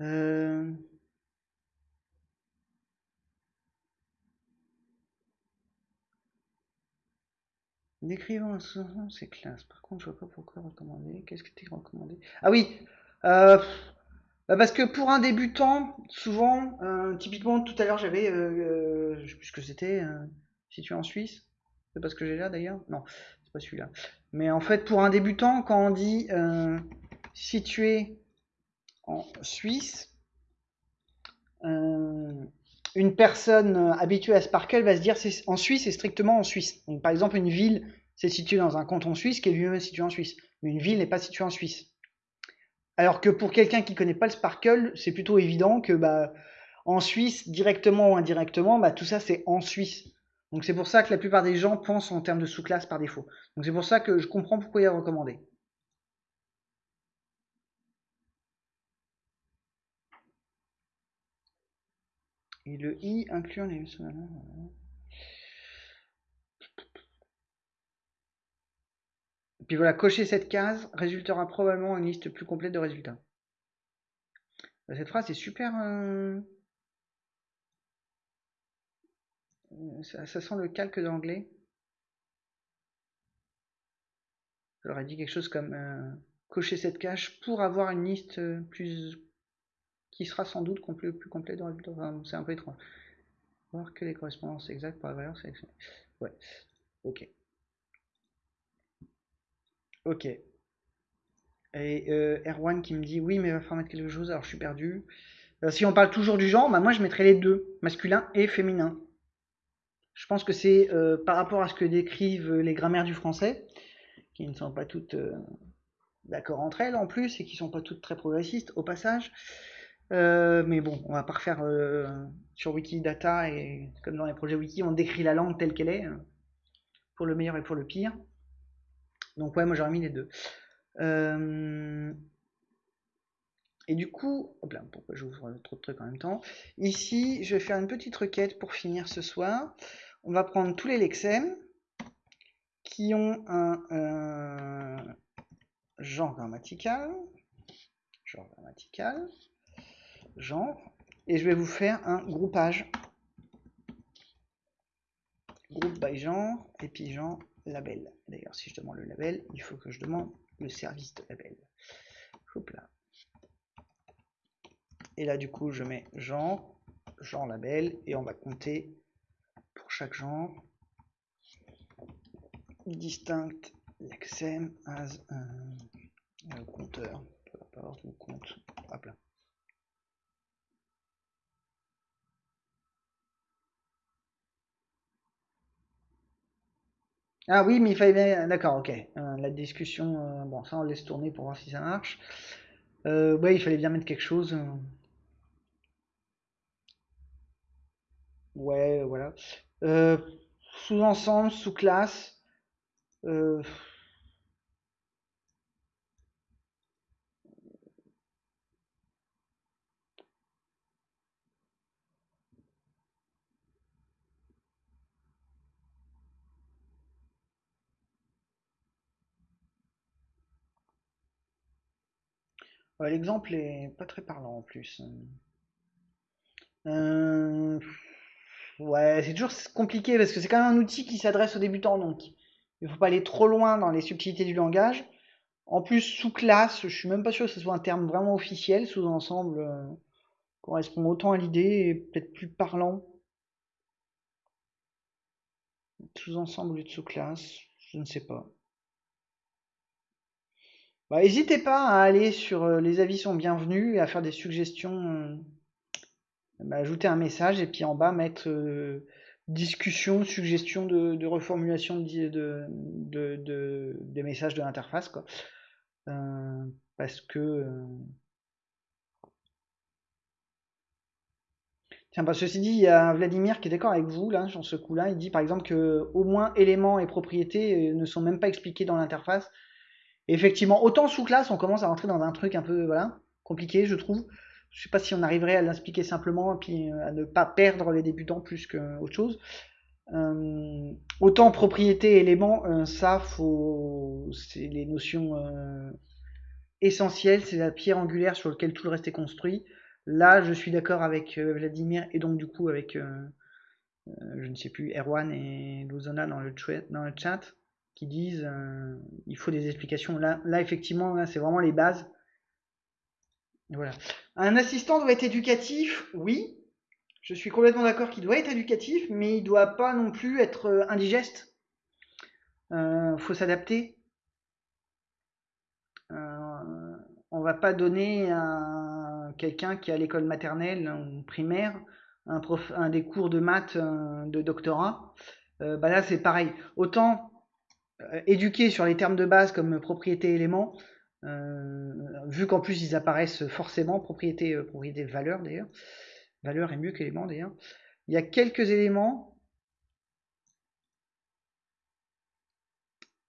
Euh... Décrivant un c'est classe. Par contre, je vois pas pourquoi recommander. Qu'est-ce que tu recommandé? Ah oui euh, bah Parce que pour un débutant, souvent, euh, typiquement tout à l'heure j'avais, euh, sais plus ce que c'était, situé en Suisse. C'est pas ce que j'ai là d'ailleurs? Non, c'est pas celui-là. Mais en fait, pour un débutant, quand on dit situé en Suisse, une personne euh, habituée à Sparkle va se dire c'est en Suisse, c'est strictement en Suisse. Donc, par exemple, une ville, c'est situé dans un canton suisse qui est lui-même situé en Suisse. Mais une ville n'est pas située en Suisse. Alors que pour quelqu'un qui connaît pas le Sparkle, c'est plutôt évident que bah, en Suisse, directement ou indirectement, bah, tout ça c'est en Suisse. Donc c'est pour ça que la plupart des gens pensent en termes de sous-classe par défaut. Donc c'est pour ça que je comprends pourquoi il a recommandé. Et le i inclut les puis voilà, cocher cette case résultera probablement une liste plus complète de résultats. Bah, cette phrase est super. Euh, ça, sent le calque d'anglais. J'aurais dit quelque chose comme euh, cocher cette case pour avoir une liste plus qui sera sans doute plus complet dans c'est un peu étrange. Voir que les correspondances exactes pour la valeur sélectionnée. Ouais, ok. Ok. Et euh, Erwan qui me dit oui, mais il va falloir mettre quelque chose, alors je suis perdu. Euh, si on parle toujours du genre, bah moi je mettrais les deux, masculin et féminin. Je pense que c'est euh, par rapport à ce que décrivent les grammaires du français, qui ne sont pas toutes d'accord entre elles en plus et qui sont pas toutes très progressistes au passage. Euh, mais bon, on va pas refaire euh, sur Wikidata et comme dans les projets Wiki, on décrit la langue telle qu'elle est, hein, pour le meilleur et pour le pire. Donc ouais, moi j'aurais mis les deux. Euh, et du coup, hop là, pourquoi j'ouvre trop de trucs en même temps? Ici, je vais faire une petite requête pour finir ce soir. On va prendre tous les lexèmes qui ont un genre grammatical, genre grammatical, genre, et je vais vous faire un groupage. Groupe by genre, et puis genre label. D'ailleurs, si je demande le label, il faut que je demande le service de label. Et là, du coup, je mets genre, genre label, et on va compter pour chaque genre distinct lexem as un compteur. Peu compte. Ah oui, mais il fallait bien... D'accord, ok. Euh, la discussion... Euh, bon, ça, on laisse tourner pour voir si ça marche. Euh, ouais, il fallait bien mettre quelque chose. Ouais, voilà. sous-ensemble, sous-classe. L'exemple est pas très parlant en plus. Euh, ouais, c'est toujours compliqué parce que c'est quand même un outil qui s'adresse aux débutants, donc il faut pas aller trop loin dans les subtilités du langage. En plus, sous-classe, je suis même pas sûr que ce soit un terme vraiment officiel. Sous-ensemble euh, correspond autant à l'idée et peut-être plus parlant. Sous-ensemble ou de sous-classe, je ne sais pas. Bah, n'hésitez pas à aller sur euh, les avis sont bienvenus et à faire des suggestions. Euh, bah, ajouter un message et puis en bas mettre euh, discussion, suggestion de, reformulation de, des messages de l'interface. parce que. Tiens, ceci dit, il y a Vladimir qui est d'accord avec vous là, sur ce coup-là. Il dit par exemple que au moins éléments et propriétés ne sont même pas expliqués dans l'interface effectivement, autant sous classe, on commence à rentrer dans un truc un peu voilà, compliqué, je trouve. Je sais pas si on arriverait à l'expliquer simplement puis euh, à ne pas perdre les débutants plus qu'autre chose. Euh, autant propriété, élément, euh, ça, faut, c'est les notions essentielles, c'est la pierre angulaire sur laquelle tout le reste est construit. Là, je suis d'accord avec Vladimir et donc du coup avec, je ne sais plus, Erwan et Luzona dans le, dans le chat disent euh, il faut des explications. Là, là effectivement, c'est vraiment les bases. Voilà. Un assistant doit être éducatif, oui. Je suis complètement d'accord qu'il doit être éducatif, mais il doit pas non plus être euh, indigeste. Euh, faut s'adapter. On va pas donner à quelqu'un qui a l'école maternelle ou primaire un, prof, un des cours de maths de doctorat. bah là c'est pareil. Autant euh, éduquer sur les termes de base comme propriété élément, euh, vu qu'en plus ils apparaissent forcément, propriété, euh, propriété valeur d'ailleurs, valeur est mieux qu'élément d'ailleurs, il y a quelques éléments,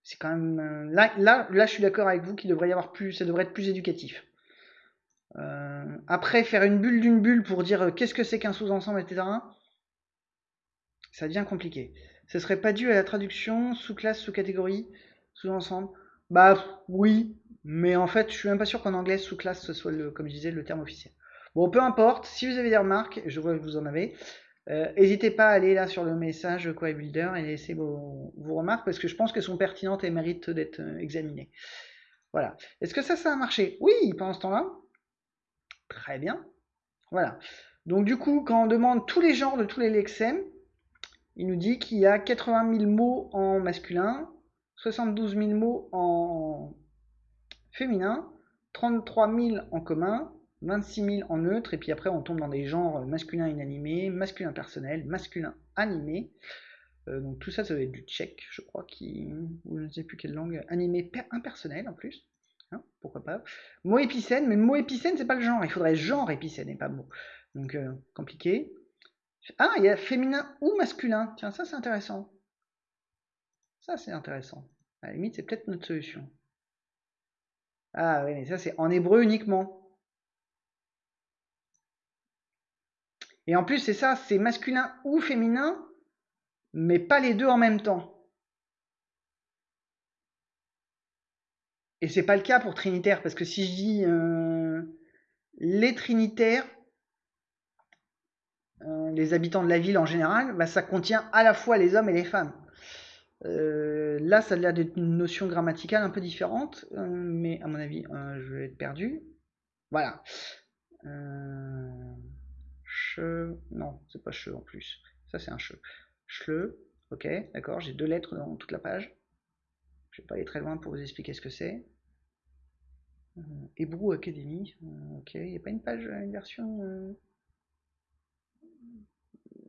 c'est quand même, là, là, là je suis d'accord avec vous qu'il devrait y avoir plus, ça devrait être plus éducatif. après, faire une bulle d'une bulle pour dire qu'est-ce que c'est qu'un sous-ensemble, etc., ça devient compliqué. Ce serait pas dû à la traduction sous-classe, sous-catégorie, sous-ensemble Bah oui, mais en fait, je suis même pas sûr qu'en anglais sous-classe ce soit le, comme je disais, le terme officiel. Bon, peu importe. Si vous avez des remarques, je vois que vous en avez. Euh, n'hésitez pas à aller là sur le message Query Builder et laisser vos, remarques parce que je pense qu'elles sont pertinentes et méritent d'être euh, examinées. Voilà. Est-ce que ça, ça a marché? Oui, pendant ce temps-là. Très bien. Voilà. Donc du coup, quand on demande tous les genres de tous les lexèmes, il nous dit qu'il y a 80 000 mots en masculin, 72 000 mots en féminin, 33 000 en commun, 26 000 en neutre, et puis après on tombe dans des genres masculin inanimé, masculin personnel, masculin animé. Euh, donc tout ça, ça va être du tchèque, je crois, ou je ne sais plus quelle langue, animé impersonnel en plus. Hein, pourquoi pas Mot épicène, mais mot épicène, c'est pas le genre. Il faudrait genre épicène et pas mot. Donc, euh, compliqué. Ah, il y a féminin ou masculin. Tiens, ça, c'est intéressant. Ça, c'est intéressant. À la limite, c'est peut-être notre solution. Ah oui, mais ça, c'est en hébreu uniquement. Et en plus, c'est ça, c'est masculin ou féminin, mais pas les deux en même temps. Et c'est pas le cas pour Trinitaire, parce que si je dis euh, les Trinitaires, euh, les habitants de la ville en général, bah, ça contient à la fois les hommes et les femmes. Euh, là, ça a l'air d'être une notion grammaticale un peu différente, mais à mon avis, je vais être perdu. Voilà. Che, non, c'est pas che en plus. Ça, c'est un che. Chle, ok, d'accord, j'ai deux lettres dans toute la page. Je vais pas aller très loin pour vous expliquer ce que c'est. Euh, Hebrew Academy, euh, ok, il n'y a pas une page, une version.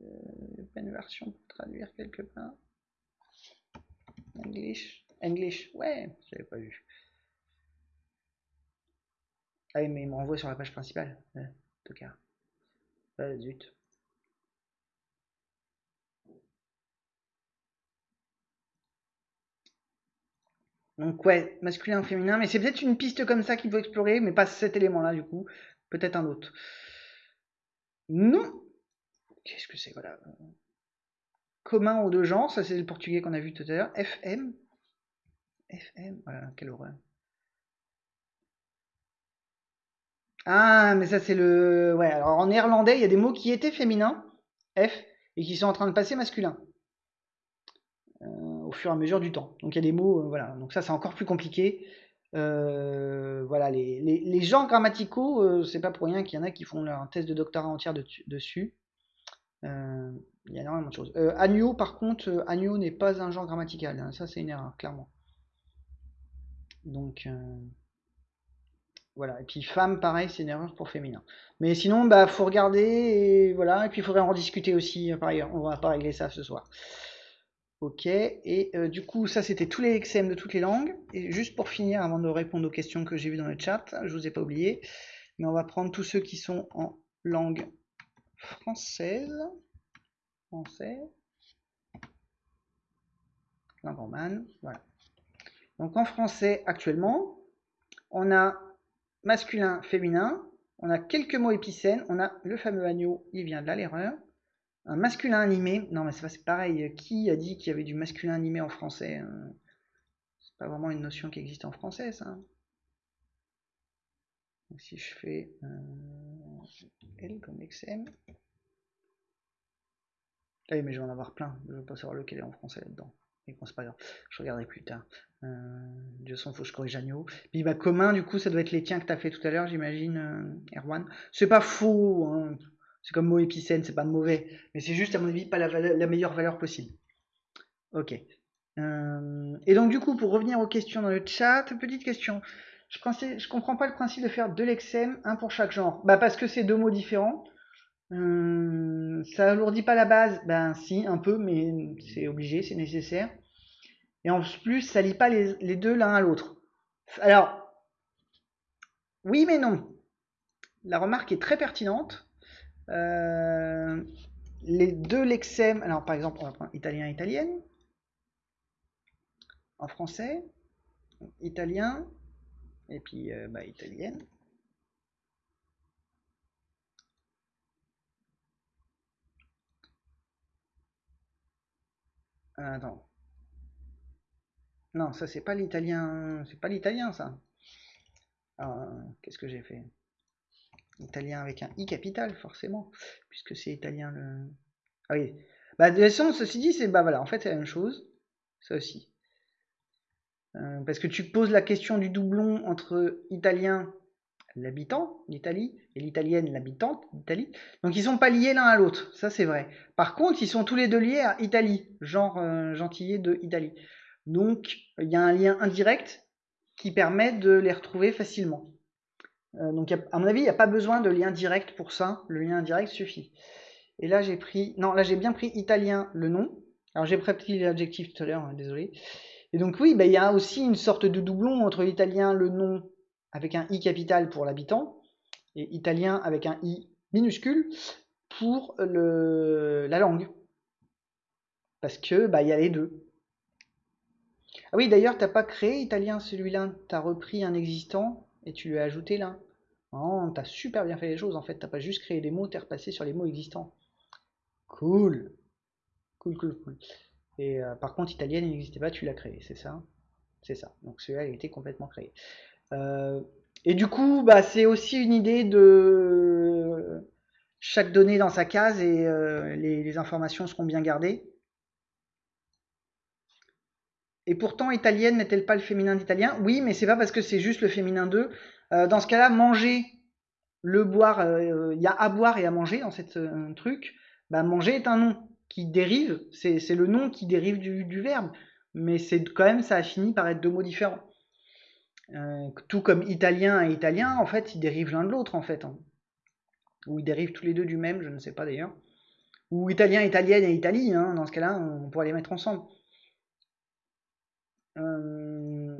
Euh, version pour traduire quelque part. English, English, ouais, j'avais pas vu. Ah mais il me renvoie sur la page principale, en tout cas. Ah, zut. Donc ouais, masculin, féminin, mais c'est peut-être une piste comme ça qu'il faut explorer, mais pas cet élément-là du coup, peut-être un autre. Non Qu'est-ce que c'est Voilà. Commun aux deux genres, ça c'est le portugais qu'on a vu tout à l'heure. FM. FM, voilà, quelle horreur. Ah, mais ça c'est le... Ouais, alors en néerlandais, il y a des mots qui étaient féminins, F, et qui sont en train de passer masculin. Euh, au fur et à mesure du temps. Donc il y a des mots, euh, voilà. Donc ça c'est encore plus compliqué. Euh, voilà, les, les, genres grammaticaux, c'est pas pour rien qu'il y en a qui font leur test de doctorat entière dessus. Il y a énormément de choses. agneau, par contre, agneau n'est pas un genre grammatical. Hein. ça, c'est une erreur, clairement. Donc, voilà. Et puis femme, pareil, c'est une erreur pour féminin. Mais sinon, bah, faut regarder et voilà. Puis il faudrait en discuter aussi. Par ailleurs, on va pas régler ça ce soir. Ok. Et euh, du coup, ça c'était tous les XM de toutes les langues. Et juste pour finir, avant de répondre aux questions que j'ai vues dans le chat, je vous ai pas oublié, mais on va prendre tous ceux qui sont en langue française. Français. Langue romane. Voilà. Donc en français, actuellement, on a masculin, féminin, on a quelques mots épicènes, on a le fameux agneau, il vient de là l'erreur. Un masculin animé, non mais c'est pareil, qui a dit qu'il y avait du masculin animé en français euh, C'est pas vraiment une notion qui existe en français ça. si je fais euh, L comme XM. Ah mais je vais en avoir plein, je veux pas savoir lequel est en français là-dedans. Mais bon, c'est pas grave, je regarderai plus tard. Euh, Dieu s'en fout, je corrige agneau. Puis bah, commun, du coup, ça doit être les tiens que tu as fait tout à l'heure, j'imagine, euh, Erwan. C'est pas faux, hein. c'est comme mot épicène, c'est pas mauvais, mais c'est juste, à mon avis, pas la, meilleure valeur possible. Ok. Euh, et donc, du coup, pour revenir aux questions dans le chat, petite question. Je, je comprends pas le principe de faire deux lexèmes, un pour chaque genre. Bah, parce que c'est deux mots différents. Euh, ça alourdit pas la base Ben si, un peu, mais c'est obligé, c'est nécessaire. Et en plus, ça lie pas les, deux l'un à l'autre. Alors, oui mais non. La remarque est très pertinente. Euh, les deux lexèmes, alors par exemple, on va prendre italien, italienne. En français, italien, et puis euh, bah, italienne. Attends. Non, ça c'est pas l'italien. C'est pas l'italien ça. Ah, qu'est-ce que j'ai fait? Italien avec un i capital, forcément, puisque c'est italien le. Ah oui. Bah de toute façon, ceci dit, c'est bah voilà, en fait c'est la même chose. Ça aussi. Euh, parce que tu poses la question du doublon entre italien l'habitant d'Italie et l'italienne l'habitante d'Italie. Donc ils sont pas liés l'un à l'autre, ça c'est vrai. Par contre, ils sont tous les deux liés à Italie, genre euh, de Italie. Donc il y a un lien indirect qui permet de les retrouver facilement. Euh, donc à mon avis, il n'y a pas besoin de lien direct pour ça, le lien indirect suffit. Et là j'ai pris, non là j'ai bien pris italien le nom. Alors j'ai pris l'adjectif tout à l'heure, hein, désolé. Et donc oui, bah, il y a aussi une sorte de doublon entre l'italien le nom avec un i capital pour l'habitant et italien avec un i minuscule pour la langue. Parce que bah il y a les deux. Ah oui, d'ailleurs, t'as pas créé italien celui-là, t'as repris un existant et tu lui as ajouté là. Oh, t'as super bien fait les choses en fait, t'as pas juste créé des mots, t'es repassé sur les mots existants. Cool. Cool, cool, cool. Et euh, par contre, italienne, n'existait pas, tu l'as créé, c'est ça? C'est ça. Donc celui-là, il a été complètement créé. Euh, et du coup, bah, c'est aussi une idée de chaque donnée dans sa case et euh, les, informations seront bien gardées. Et pourtant, italienne n'est-elle pas le féminin d'italien? Oui, mais c'est pas parce que c'est juste le féminin 2. dans ce cas-là, manger, le boire, il y a à boire et à manger dans cette truc. Bah, manger est un nom qui dérive, c'est le nom qui dérive du, verbe, mais c'est quand même, ça a fini par être deux mots différents. Euh, tout comme italien et italien, en fait, ils dérivent l'un de l'autre, en fait. Hein. Ou ils dérivent tous les deux du même, je ne sais pas d'ailleurs. Ou italien, italienne et Italie, hein, dans ce cas-là, on pourrait les mettre ensemble. Euh,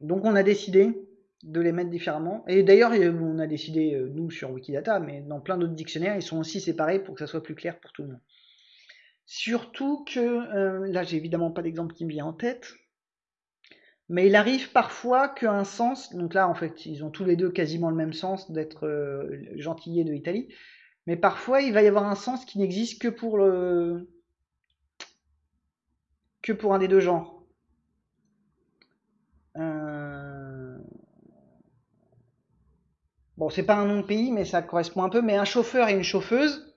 donc on a décidé de les mettre différemment. Et d'ailleurs, on a décidé, euh, nous, sur Wikidata, mais dans plein d'autres dictionnaires, ils sont aussi séparés pour que ça soit plus clair pour tout le monde. Surtout que, euh, là j'ai évidemment pas d'exemple qui me vient en tête, mais il arrive parfois qu'un sens, donc là en fait ils ont tous les deux quasiment le même sens d'être euh, de Italie, mais parfois il va y avoir un sens qui n'existe que pour le que pour un des deux genres. Euh, bon, c'est pas un nom de pays, mais ça correspond un peu. Mais un chauffeur et une chauffeuse,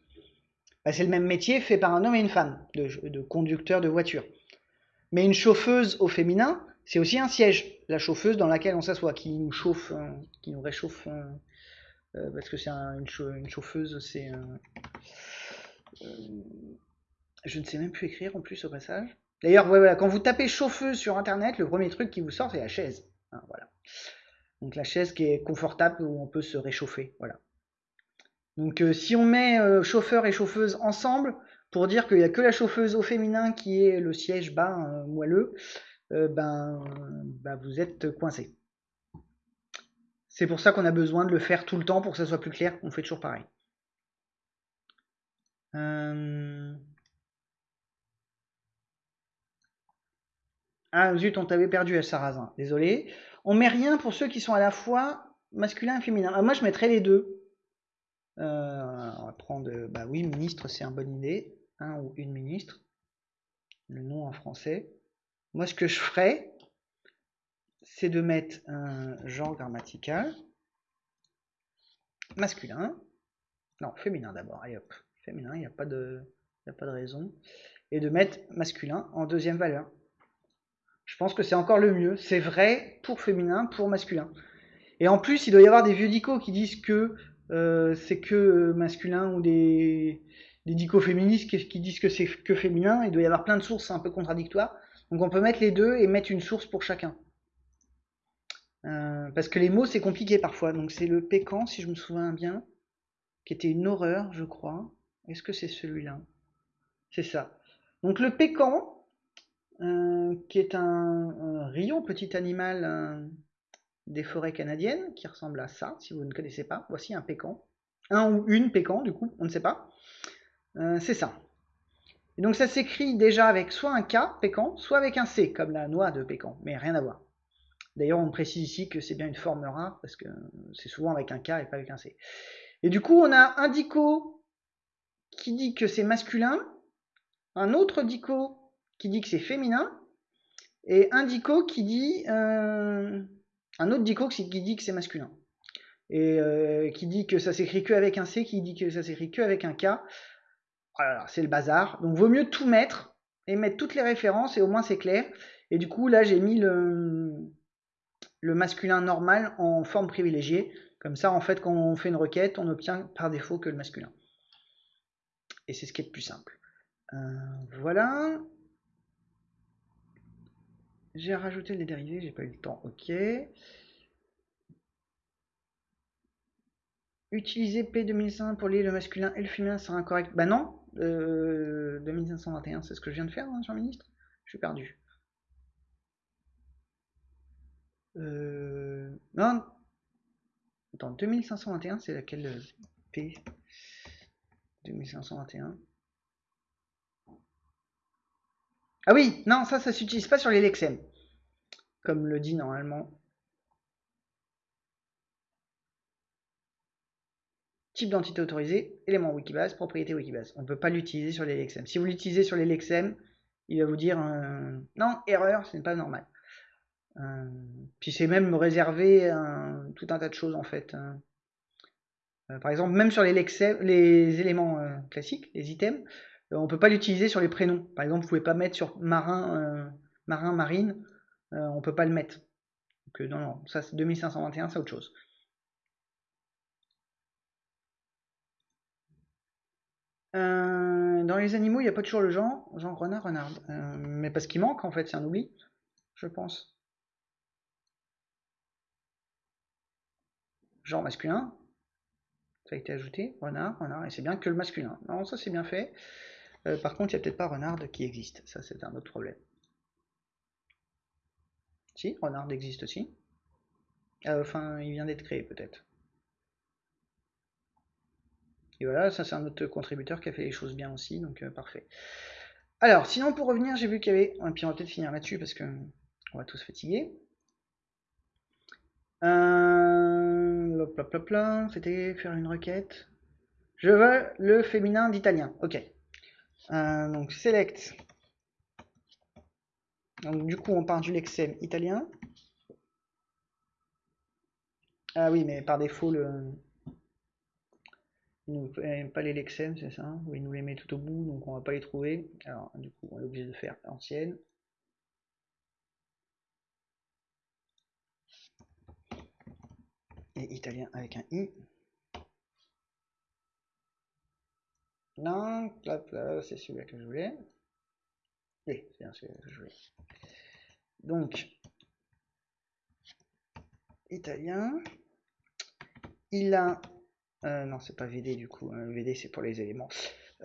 bah, c'est le même métier fait par un homme et une femme, de, conducteur de voiture. Mais une chauffeuse au féminin, c'est aussi un siège, la chauffeuse dans laquelle on s'assoit, qui nous chauffe, euh, qui nous réchauffe, euh, euh, parce que c'est une, chauffeuse, c'est... je ne sais même plus écrire en plus au passage. D'ailleurs, voilà, quand vous tapez chauffeuse sur internet, le premier truc qui vous sort, c'est la chaise. Hein, voilà. Donc la chaise qui est confortable où on peut se réchauffer. Voilà. Donc euh, si on met euh, chauffeur et chauffeuse ensemble, pour dire qu'il n'y a que la chauffeuse au féminin qui est le siège bas euh, moelleux, ben, ben, vous êtes coincé. C'est pour ça qu'on a besoin de le faire tout le temps pour que ça soit plus clair. On fait toujours pareil. Ah zut, on t'avait perdu à Sarrazin. Désolé. On met rien pour ceux qui sont à la fois masculin et féminin. Ah, moi, je mettrais les deux. Euh, on va prendre, bah oui, ministre, c'est une bonne idée. Un ou une ministre. Le nom en français. Moi, ce que je ferais, c'est de mettre un genre grammatical masculin. Non, féminin d'abord. Féminin, il n'y a, pas de, a pas de raison. Et de mettre masculin en deuxième valeur. Je pense que c'est encore le mieux. C'est vrai pour féminin, pour masculin. Et en plus, il doit y avoir des vieux dicos qui disent que euh, c'est que euh, masculin ou des, des dicoféministes qui disent que c'est que féminin. Il doit y avoir plein de sources un peu contradictoires. Donc on peut mettre les deux et mettre une source pour chacun. Euh, parce que les mots c'est compliqué parfois. Donc c'est le pécan, si je me souviens bien, qui était une horreur, je crois. Est-ce que c'est celui-là? C'est ça. Donc le pécan, qui est un, un, petit animal des forêts canadiennes qui ressemble à ça, si vous ne connaissez pas. Voici un pécan. Un ou une pécan, du coup, on ne sait pas. Euh, c'est ça. Et donc ça s'écrit déjà avec soit un K, pécan, soit avec un C, comme la noix de pécan, mais rien à voir. D'ailleurs, on précise ici que c'est bien une forme rare, parce que c'est souvent avec un K et pas avec un C. Et du coup, on a un dico qui dit que c'est masculin, un autre dico qui dit que c'est féminin, et un dico qui dit... Euh, un autre dico qui dit que c'est masculin. Et euh, qui dit que ça s'écrit que avec un C, qui dit que ça s'écrit que avec un K. Voilà, c'est le bazar. Donc vaut mieux tout mettre et mettre toutes les références et au moins c'est clair. Et du coup là j'ai mis le, le masculin normal en forme privilégiée. Comme ça en fait quand on fait une requête on obtient par défaut que le masculin. Et c'est ce qui est le plus simple. Euh, voilà. J'ai rajouté les dérivés, j'ai pas eu le temps. Ok. Utiliser P2500 pour lier le masculin et le féminin sera incorrect. Bah non, euh, 2521, c'est ce que je viens de faire, hein, Jean-Ministre Je suis perdu. Euh, non, Attends, 2521, c'est laquelle euh, P? 2521. Ah oui, non, ça, ça s'utilise pas sur les Lexem. Comme le dit normalement. Type d'entité autorisée, élément Wikibase, propriété Wikibase. On ne peut pas l'utiliser sur les Lexem. Si vous l'utilisez sur les Lexem, il va vous dire euh, non, erreur, ce n'est pas normal. Euh, puis c'est même réservé tout un tas de choses en fait. Hein. Euh, par exemple, même sur les, les éléments classiques, les items, on ne peut pas l'utiliser sur les prénoms. Par exemple, vous pouvez pas mettre sur marin, marin, marine, on peut pas le mettre. Donc non, non, ça c'est 2521, c'est autre chose. dans les animaux, il n'y a pas toujours le genre, genre renard, renard. Euh, mais parce qu'il manque, en fait, c'est un oubli, je pense. Genre masculin, ça a été ajouté, renard, renard, et c'est bien que le masculin. Non, ça c'est bien fait. Euh, par contre, il n'y a peut-être pas renard qui existe, ça c'est un autre problème. Si, renard existe aussi. Euh, enfin, il vient d'être créé peut-être. Et voilà, ça c'est un autre contributeur qui a fait les choses bien aussi, donc euh, parfait. Alors, sinon pour revenir, j'ai vu qu'il y avait... Et puis on va peut-être finir là-dessus parce que on va tous fatiguer. Euh... C'était faire une requête. Je veux le féminin d'italien. Ok. Euh, donc select. Donc du coup on part du lexem italien. Ah oui, mais par défaut le, nous pas les Lexem, c'est ça Oui, il nous les met tout au bout, donc on va pas les trouver. Alors, du coup, on est obligé de faire ancienne. Et italien avec un i. Non, c'est celui-là que je voulais. Oui, c'est bien celui-là que je voulais. Donc, italien. Il a euh, non, c'est pas VD du coup. Hein. VD c'est pour les éléments.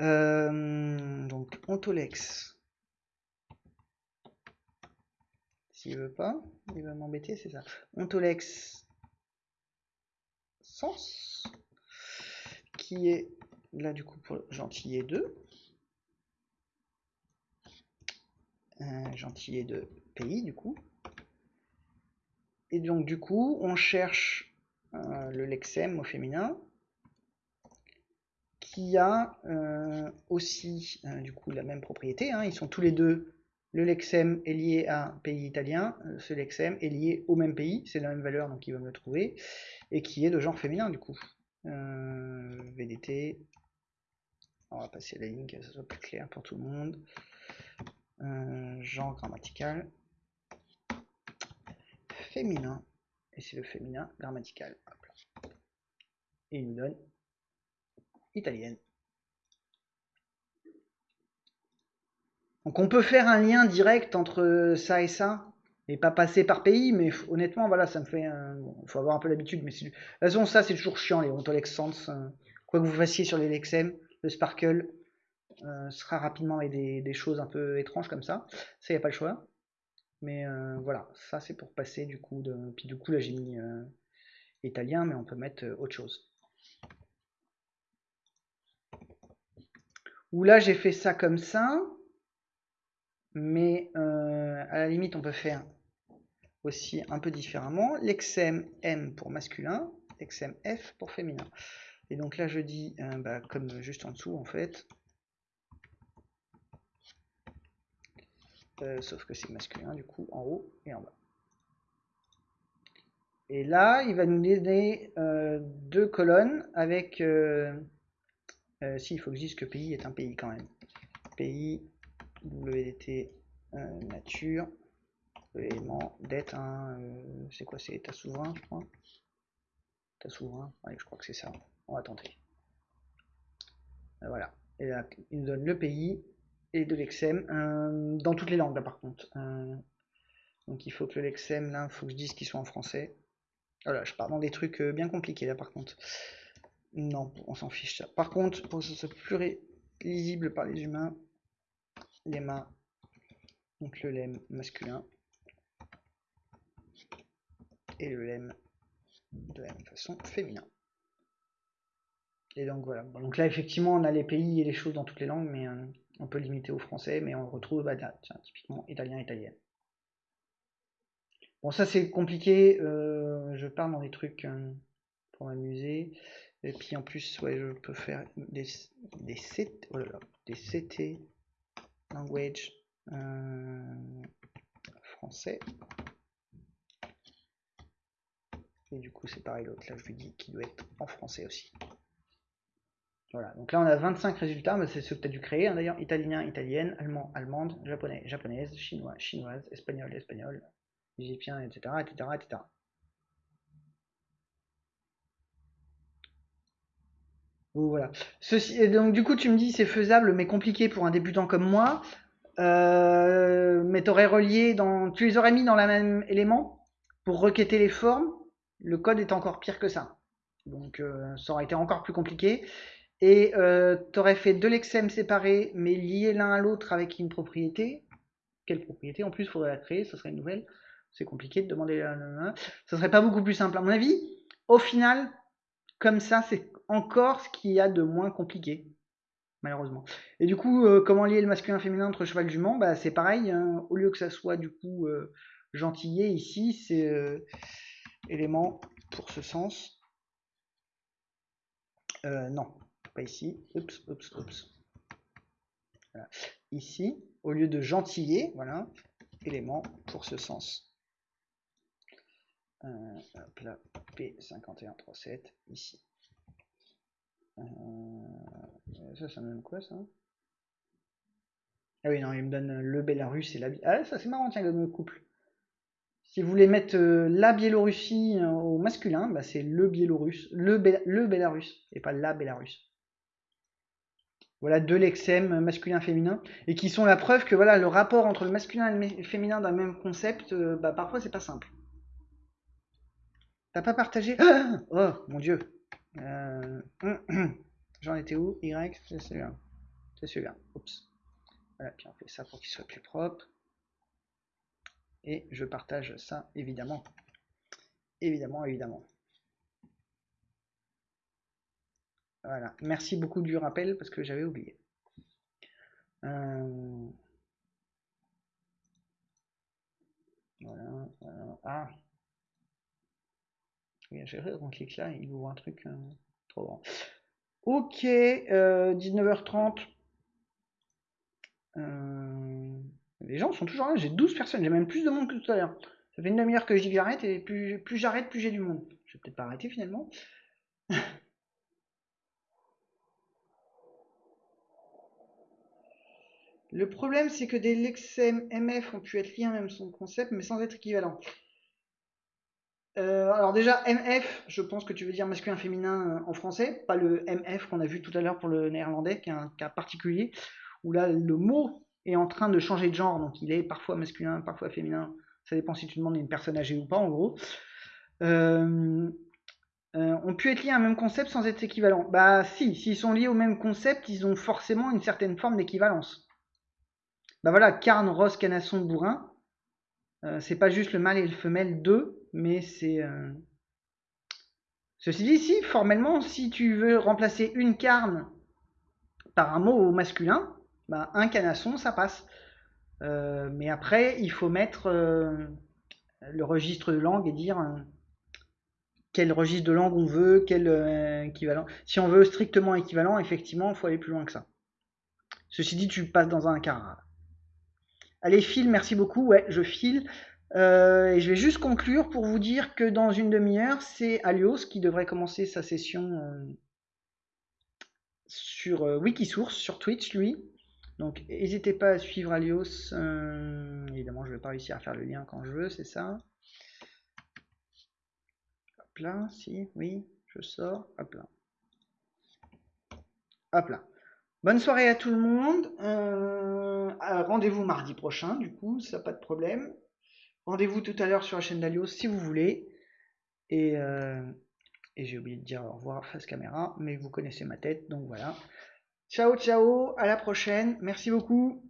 Euh, donc Ontolex. S'il veut pas, il va m'embêter, c'est ça. Ontolex sens qui est là du coup pour gentillet 2. Euh, gentillet de pays du coup. Et donc du coup on cherche le lexem au féminin qui a euh, aussi euh, du coup la même propriété. Hein. Ils sont tous les deux. Le lexem est lié à un pays italien, euh, ce lexem est lié au même pays, c'est la même valeur donc il va me le trouver, et qui est de genre féminin du coup. VDT, on va passer la ligne que ça soit plus clair pour tout le monde. genre grammatical, féminin, et c'est le féminin grammatical. Et il nous donne italienne. Donc on peut faire un lien direct entre ça et ça, et pas passer par pays, mais honnêtement, voilà, ça me fait... Il faut avoir un peu l'habitude, mais de toute façon, ça c'est toujours chiant, les Ontolex Sans. Euh, quoi que vous fassiez sur les Lexem, le Sparkle euh, sera rapidement avec des, choses un peu étranges comme ça. Ça, il n'y a pas le choix. Mais euh, voilà, ça c'est pour passer du coup. De... Puis du coup, là j'ai mis italien, mais on peut mettre autre chose. Ou là j'ai fait ça comme ça, mais euh, à la limite on peut faire aussi un peu différemment. L'exem M pour masculin, l'exem F pour féminin. Et donc là je dis, euh, bah, comme juste en dessous en fait, euh, sauf que c'est masculin du coup en haut et en bas. Et là, il va nous donner deux colonnes avec euh, si, il faut que je dise que pays est un pays quand même. Pays, WDT, euh, nature, élément, dette, euh, c'est quoi, c'est état souverain, je crois. État souverain, je crois que c'est ça. On va tenter. voilà. Et là, il nous donne le pays et de l'exem, dans toutes les langues là par contre. donc il faut que l'exem, là, il faut que je dise qu'il soit en français. Voilà, je pars dans des trucs bien compliqués là par contre. Non, on s'en fiche ça. Par contre, pour que ce soit plus lisible par les humains, les mains, donc le lemme masculin et le lemme de la même façon féminin. Et donc voilà. donc là, effectivement, on a les pays et les choses dans toutes les langues, mais euh, on peut limiter au français, mais on retrouve bah, typiquement italien, italienne. Bon, ça c'est compliqué. Euh, je parle dans des trucs euh, pour m'amuser. Et puis en plus, ouais, je peux faire des, des, oh des CT language français. Et du coup, c'est pareil, l'autre, là, je lui dis qu'il doit être en français aussi. Voilà, donc là, on a 25 résultats, mais c'est ce que tu as dû créer, hein, d'ailleurs. Italien, italienne, allemand, allemande, japonais, japonaise, chinois, chinoise, espagnol, espagnol, égyptien, etc., etc., etc. Voilà. Ceci, donc du coup, tu me dis c'est faisable, mais compliqué pour un débutant comme moi. Euh, mais tu aurais relié dans, tu les aurais mis dans la même élément pour requêter les formes le code est encore pire que ça. Donc euh, ça aurait été encore plus compliqué. Et euh, tu aurais fait deux lexèmes séparés, mais liés l'un à l'autre avec une propriété. Quelle propriété? En plus, il faudrait la créer, ce serait une nouvelle. C'est compliqué de demander. Ça serait pas beaucoup plus simple, à mon avis. Au final, comme ça, c'est encore ce qu'il y a de moins compliqué, malheureusement. Et du coup, euh, comment lier le masculin et féminin entre cheval jument? Bah, C'est pareil, hein. au lieu que ça soit du coup euh, gentillet, ici, c'est élément pour ce sens. Euh, non, pas ici. Oups. Ici, au lieu de gentillet, voilà, élément pour ce sens. Euh, hop là, P5137, ici. Euh, ça, ça me donne quoi, ça? Ah oui, non, il me donne le Bélarus et la... Ah, ça c'est marrant, tiens, le couple. Si vous voulez mettre euh, la Biélorussie au masculin, bah, c'est le Biélorusse, le, le Bélarus, et pas la Bélarus. Voilà deux lexèmes masculin-féminin, et qui sont la preuve que voilà le rapport entre le masculin et le féminin d'un même concept, euh, bah, parfois c'est pas simple. T'as pas partagé Oh mon dieu J'en étais où? Y, c'est celui-là. C'est celui-là. Oups. Voilà, puis on fait ça pour qu'il soit plus propre et je partage ça évidemment. Évidemment, évidemment. Voilà. Merci beaucoup du rappel parce que j'avais oublié. Euh, voilà, voilà. Ah. J'ai on clique là, il ouvre un truc euh, trop grand. Ok, 19h30. Euh, les gens sont toujours là, j'ai 12 personnes, j'ai même plus de monde que tout à l'heure. Ça fait une demi-heure que je dis que j'arrête, et plus, plus j'arrête, plus j'ai du monde. Je vais peut-être pas arrêter finalement. Le problème, c'est que des lexem MF ont pu être liés à même son concept, mais sans être équivalents. Euh, alors déjà, MF, je pense que tu veux dire masculin-féminin euh, en français, pas le MF qu'on a vu tout à l'heure pour le néerlandais, qui est un cas particulier, où là, le mot est en train de changer de genre, donc il est parfois masculin, parfois féminin, ça dépend si tu demandes une personne âgée ou pas en gros, euh, euh, ont pu être liés à un même concept sans être équivalents. Bah si, s'ils sont liés au même concept, ils ont forcément une certaine forme d'équivalence. Bah voilà, carne, rose, canasson, bourrin, euh, c'est pas juste le mâle et le femelle d'eux, mais c'est... Ceci dit, si, formellement, si tu veux remplacer une carne par un mot masculin, bah, un canasson, ça passe. Euh, mais après, il faut mettre euh, le registre de langue et dire euh, quel registre de langue on veut, quel équivalent. Si on veut strictement équivalent, effectivement, il faut aller plus loin que ça. Ceci dit, tu passes dans un quart. Allez, file, merci beaucoup. Ouais, je file. et je vais juste conclure pour vous dire que dans une demi-heure, c'est Alios qui devrait commencer sa session sur Wikisource, sur Twitch, lui. Donc n'hésitez pas à suivre Alios. Euh, évidemment, je ne vais pas réussir à faire le lien quand je veux, c'est ça. Hop là, si, oui, je sors. Hop là. Hop là. Bonne soirée à tout le monde. Euh, rendez-vous mardi prochain, du coup, ça pas de problème. Rendez-vous tout à l'heure sur la chaîne d'Alios si vous voulez. Euh, et j'ai oublié de dire au revoir face caméra, mais vous connaissez ma tête, donc voilà. Ciao, ciao, à la prochaine. Merci beaucoup.